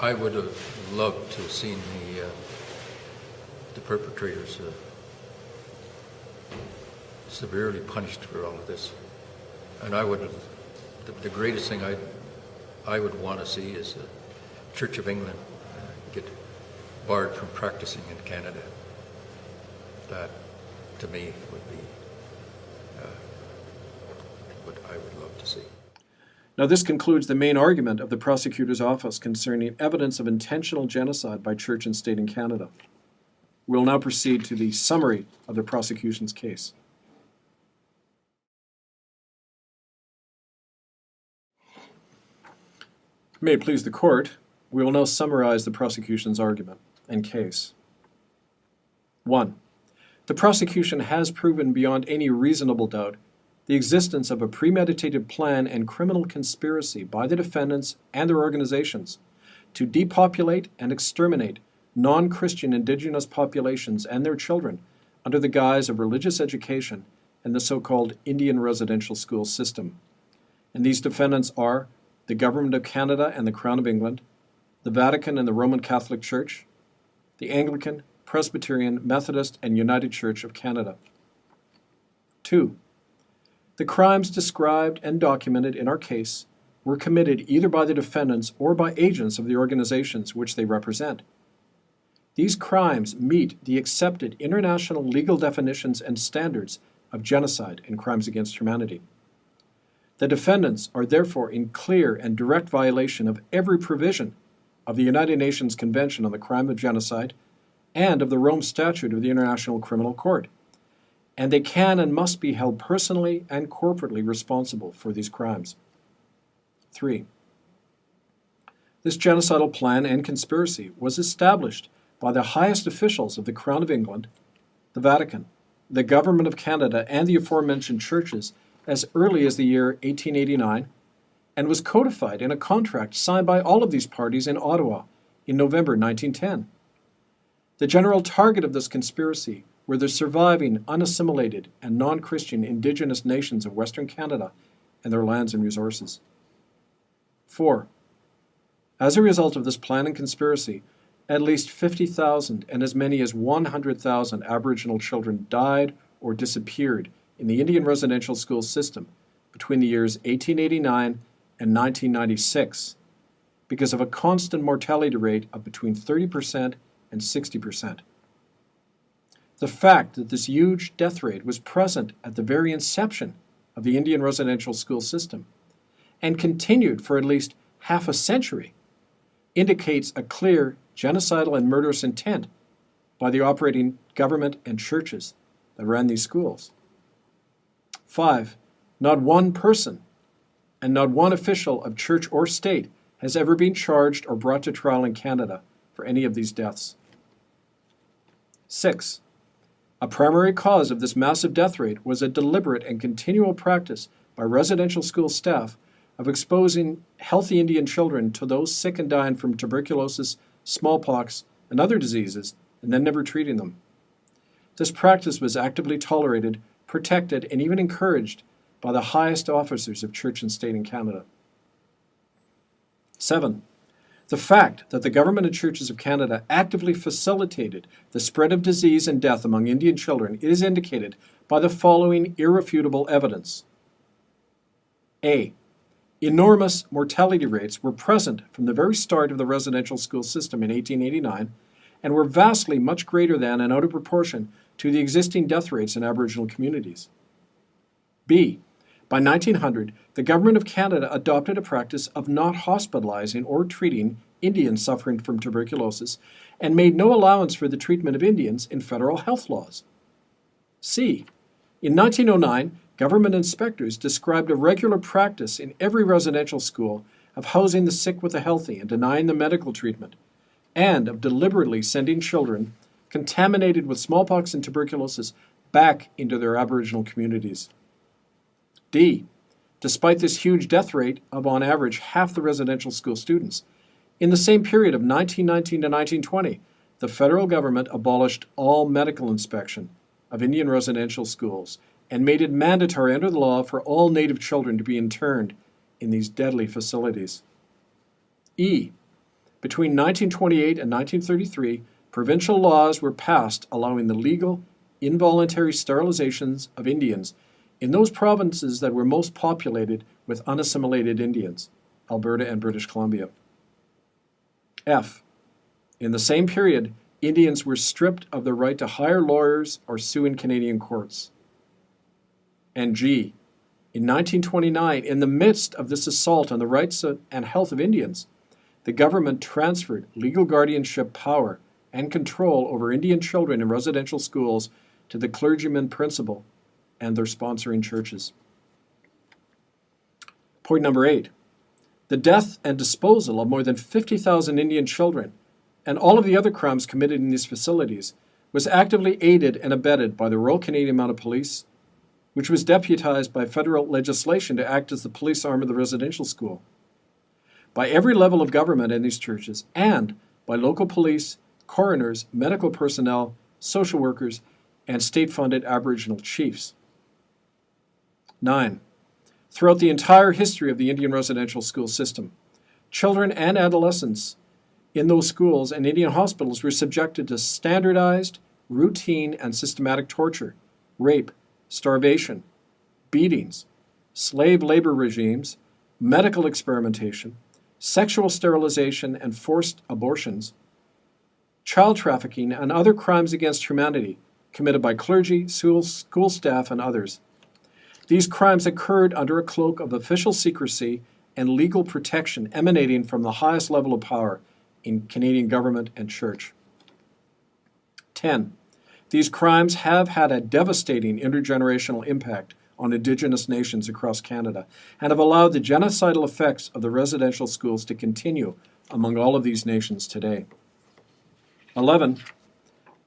I would have loved to have seen the, uh, the perpetrators uh, severely punished for all of this. And I would, the, the greatest thing I, I would want to see is the Church of England uh, get barred from practicing in Canada. That, to me, would be uh, what I would love to see. Now, this concludes the main argument of the prosecutor's office concerning evidence of intentional genocide by church and state in Canada. We'll now proceed to the summary of the prosecution's case. May it please the court, we will now summarize the prosecution's argument and case. 1. The prosecution has proven beyond any reasonable doubt the existence of a premeditated plan and criminal conspiracy by the defendants and their organizations to depopulate and exterminate non Christian indigenous populations and their children under the guise of religious education and the so called Indian residential school system. And these defendants are the Government of Canada and the Crown of England, the Vatican and the Roman Catholic Church, the Anglican, Presbyterian, Methodist, and United Church of Canada. 2. The crimes described and documented in our case were committed either by the defendants or by agents of the organizations which they represent. These crimes meet the accepted international legal definitions and standards of genocide and crimes against humanity. The defendants are therefore in clear and direct violation of every provision of the United Nations Convention on the Crime of Genocide and of the Rome Statute of the International Criminal Court, and they can and must be held personally and corporately responsible for these crimes. 3. This genocidal plan and conspiracy was established by the highest officials of the Crown of England, the Vatican, the Government of Canada, and the aforementioned churches as early as the year 1889 and was codified in a contract signed by all of these parties in Ottawa in November 1910. The general target of this conspiracy were the surviving, unassimilated, and non Christian Indigenous nations of Western Canada and their lands and resources. 4. As a result of this plan and conspiracy, at least 50,000 and as many as 100,000 Aboriginal children died or disappeared in the Indian residential school system between the years 1889 and 1996 because of a constant mortality rate of between 30% and 60%. The fact that this huge death rate was present at the very inception of the Indian residential school system and continued for at least half a century indicates a clear genocidal and murderous intent by the operating government and churches that ran these schools. Five, not one person and not one official of church or state has ever been charged or brought to trial in Canada for any of these deaths. Six, a primary cause of this massive death rate was a deliberate and continual practice by residential school staff of exposing healthy Indian children to those sick and dying from tuberculosis, smallpox, and other diseases, and then never treating them. This practice was actively tolerated, protected, and even encouraged by the highest officers of church and state in Canada. Seven, the fact that the government and churches of Canada actively facilitated the spread of disease and death among Indian children is indicated by the following irrefutable evidence. A. Enormous mortality rates were present from the very start of the residential school system in 1889 and were vastly much greater than and out of proportion to the existing death rates in Aboriginal communities. B. By 1900, the Government of Canada adopted a practice of not hospitalizing or treating Indians suffering from tuberculosis and made no allowance for the treatment of Indians in federal health laws. C. In 1909, government inspectors described a regular practice in every residential school of housing the sick with the healthy and denying them medical treatment, and of deliberately sending children contaminated with smallpox and tuberculosis back into their Aboriginal communities. D. Despite this huge death rate of on average half the residential school students, in the same period of 1919 to 1920, the federal government abolished all medical inspection of Indian residential schools and made it mandatory under the law for all Native children to be interned in these deadly facilities. E. Between 1928 and 1933, provincial laws were passed allowing the legal, involuntary sterilizations of Indians in those provinces that were most populated with unassimilated Indians, Alberta and British Columbia. F. In the same period, Indians were stripped of the right to hire lawyers or sue in Canadian courts. And G. In 1929, in the midst of this assault on the rights and health of Indians, the government transferred legal guardianship power and control over Indian children in residential schools to the clergyman principal and their sponsoring churches. Point number eight the death and disposal of more than 50,000 Indian children and all of the other crimes committed in these facilities was actively aided and abetted by the Royal Canadian Mounted Police, which was deputized by federal legislation to act as the police arm of the residential school, by every level of government in these churches, and by local police, coroners, medical personnel, social workers, and state funded Aboriginal chiefs. 9. Throughout the entire history of the Indian residential school system, children and adolescents in those schools and Indian hospitals were subjected to standardized, routine, and systematic torture, rape, starvation, beatings, slave labor regimes, medical experimentation, sexual sterilization and forced abortions, child trafficking, and other crimes against humanity committed by clergy, school, school staff, and others. These crimes occurred under a cloak of official secrecy and legal protection emanating from the highest level of power in Canadian government and church. 10. These crimes have had a devastating intergenerational impact on Indigenous nations across Canada and have allowed the genocidal effects of the residential schools to continue among all of these nations today. 11.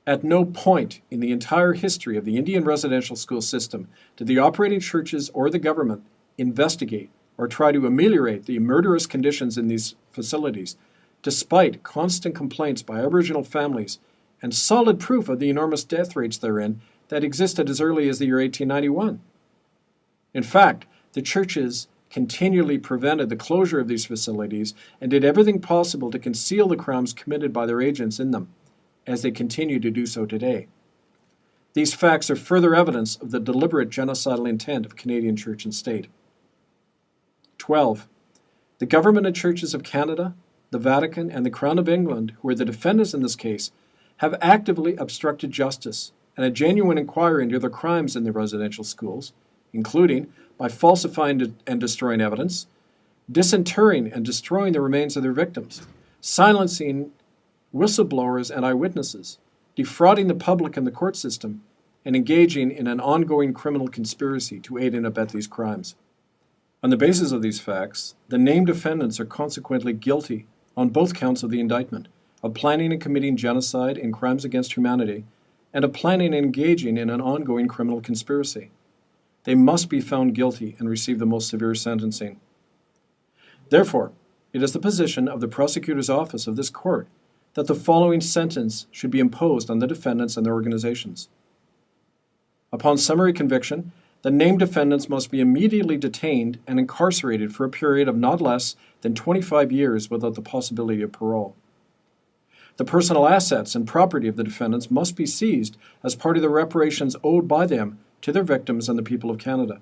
At no point in the entire history of the Indian residential school system did the operating churches or the government investigate or try to ameliorate the murderous conditions in these facilities, despite constant complaints by Aboriginal families and solid proof of the enormous death rates therein that existed as early as the year 1891. In fact, the churches continually prevented the closure of these facilities and did everything possible to conceal the crimes committed by their agents in them as they continue to do so today. These facts are further evidence of the deliberate genocidal intent of Canadian church and state. 12. The government and churches of Canada, the Vatican, and the Crown of England, who are the defendants in this case, have actively obstructed justice and a genuine inquiry into their crimes in the residential schools, including by falsifying and destroying evidence, disinterring and destroying the remains of their victims, silencing whistleblowers and eyewitnesses, defrauding the public and the court system, and engaging in an ongoing criminal conspiracy to aid and abet these crimes. On the basis of these facts, the named defendants are consequently guilty on both counts of the indictment of planning and committing genocide and crimes against humanity, and of planning and engaging in an ongoing criminal conspiracy. They must be found guilty and receive the most severe sentencing. Therefore, it is the position of the prosecutor's office of this court that the following sentence should be imposed on the defendants and their organizations. Upon summary conviction, the named defendants must be immediately detained and incarcerated for a period of not less than 25 years without the possibility of parole. The personal assets and property of the defendants must be seized as part of the reparations owed by them to their victims and the people of Canada.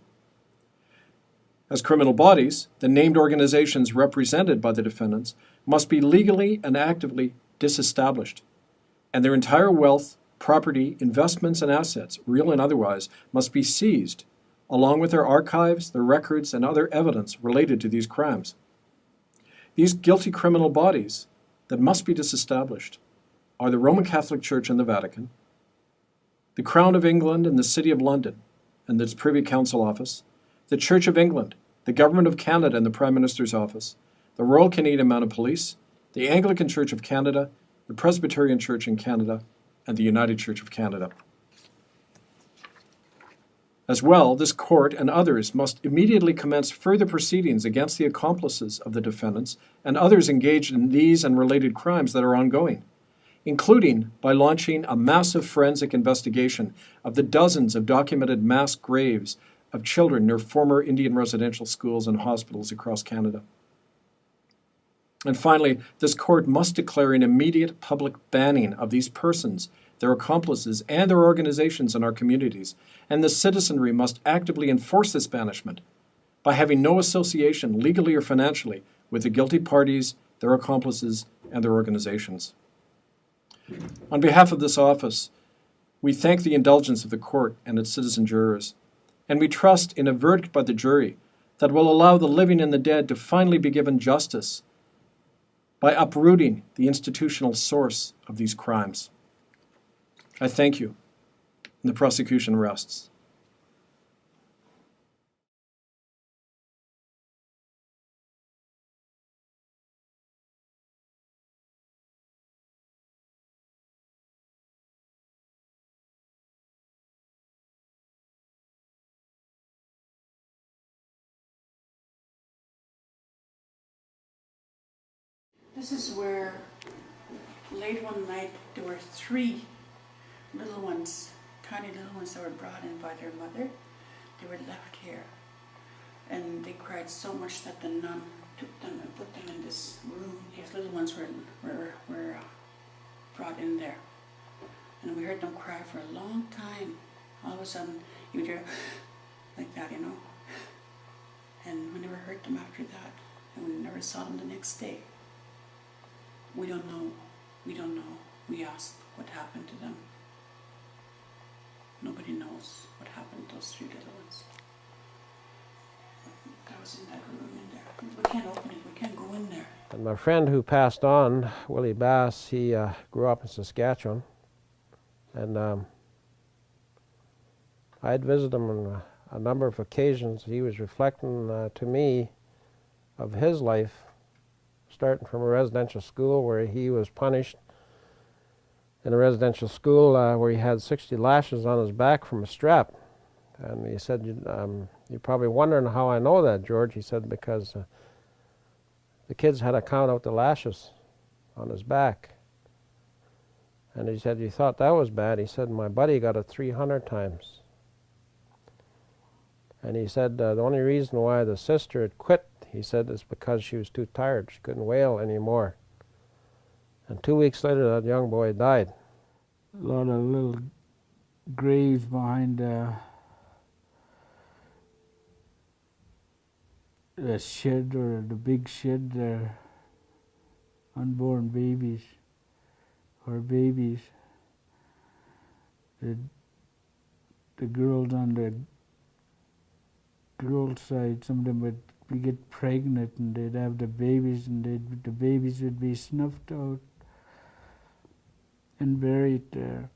As criminal bodies, the named organizations represented by the defendants must be legally and actively disestablished, and their entire wealth, property, investments, and assets, real and otherwise, must be seized, along with their archives, their records, and other evidence related to these crimes. These guilty criminal bodies that must be disestablished are the Roman Catholic Church and the Vatican, the Crown of England and the City of London and its Privy Council Office, the Church of England, the Government of Canada and the Prime Minister's Office, the Royal Canadian Mounted Police, the Anglican Church of Canada, the Presbyterian Church in Canada, and the United Church of Canada. As well, this court and others must immediately commence further proceedings against the accomplices of the defendants and others engaged in these and related crimes that are ongoing, including by launching a massive forensic investigation of the dozens of documented mass graves of children near former Indian residential schools and hospitals across Canada. And finally, this court must declare an immediate public banning of these persons, their accomplices, and their organizations in our communities, and the citizenry must actively enforce this banishment by having no association, legally or financially, with the guilty parties, their accomplices, and their organizations. On behalf of this office, we thank the indulgence of the court and its citizen jurors, and we trust in a verdict by the jury that will allow the living and the dead to finally be given justice by uprooting the institutional source of these crimes. I thank you, and the prosecution rests. This is where late one night there were three little ones, tiny little ones that were brought in by their mother. They were left here. And they cried so much that the nun took them and put them in this room. These little ones were, were, were uh, brought in there. And we heard them cry for a long time. All of a sudden, you would hear [SIGHS] like that, you know. [SIGHS] And we never heard them after that. And we never saw them the next day. We don't know. We don't know. We asked what happened to them. Nobody knows what happened to those three little ones. That was in that room in there. We can't open it. We can't go in there. And my friend who passed on, Willie Bass, he uh, grew up in Saskatchewan. And um, I had visited him on a, a, number of occasions. He was reflecting uh, to me of his life starting from a residential school where he was punished in a residential school uh, where he had 60 lashes on his back from a strap. And he said, um, You're probably wondering how I know that, George. He said, Because uh, the kids had to count out the lashes on his back. And he said, You thought that was bad. He said, My buddy got it 300 times. And he said, uh, The only reason why the sister had quit he said it's because she was too tired. She couldn't wail anymore. And two weeks later, that young boy died. A lot of little graves behind uh, a shed or the big shed there, unborn babies or babies. The, the girls on the girls' side, some of them be get pregnant and they'd have the babies and the babies would be snuffed out and buried there.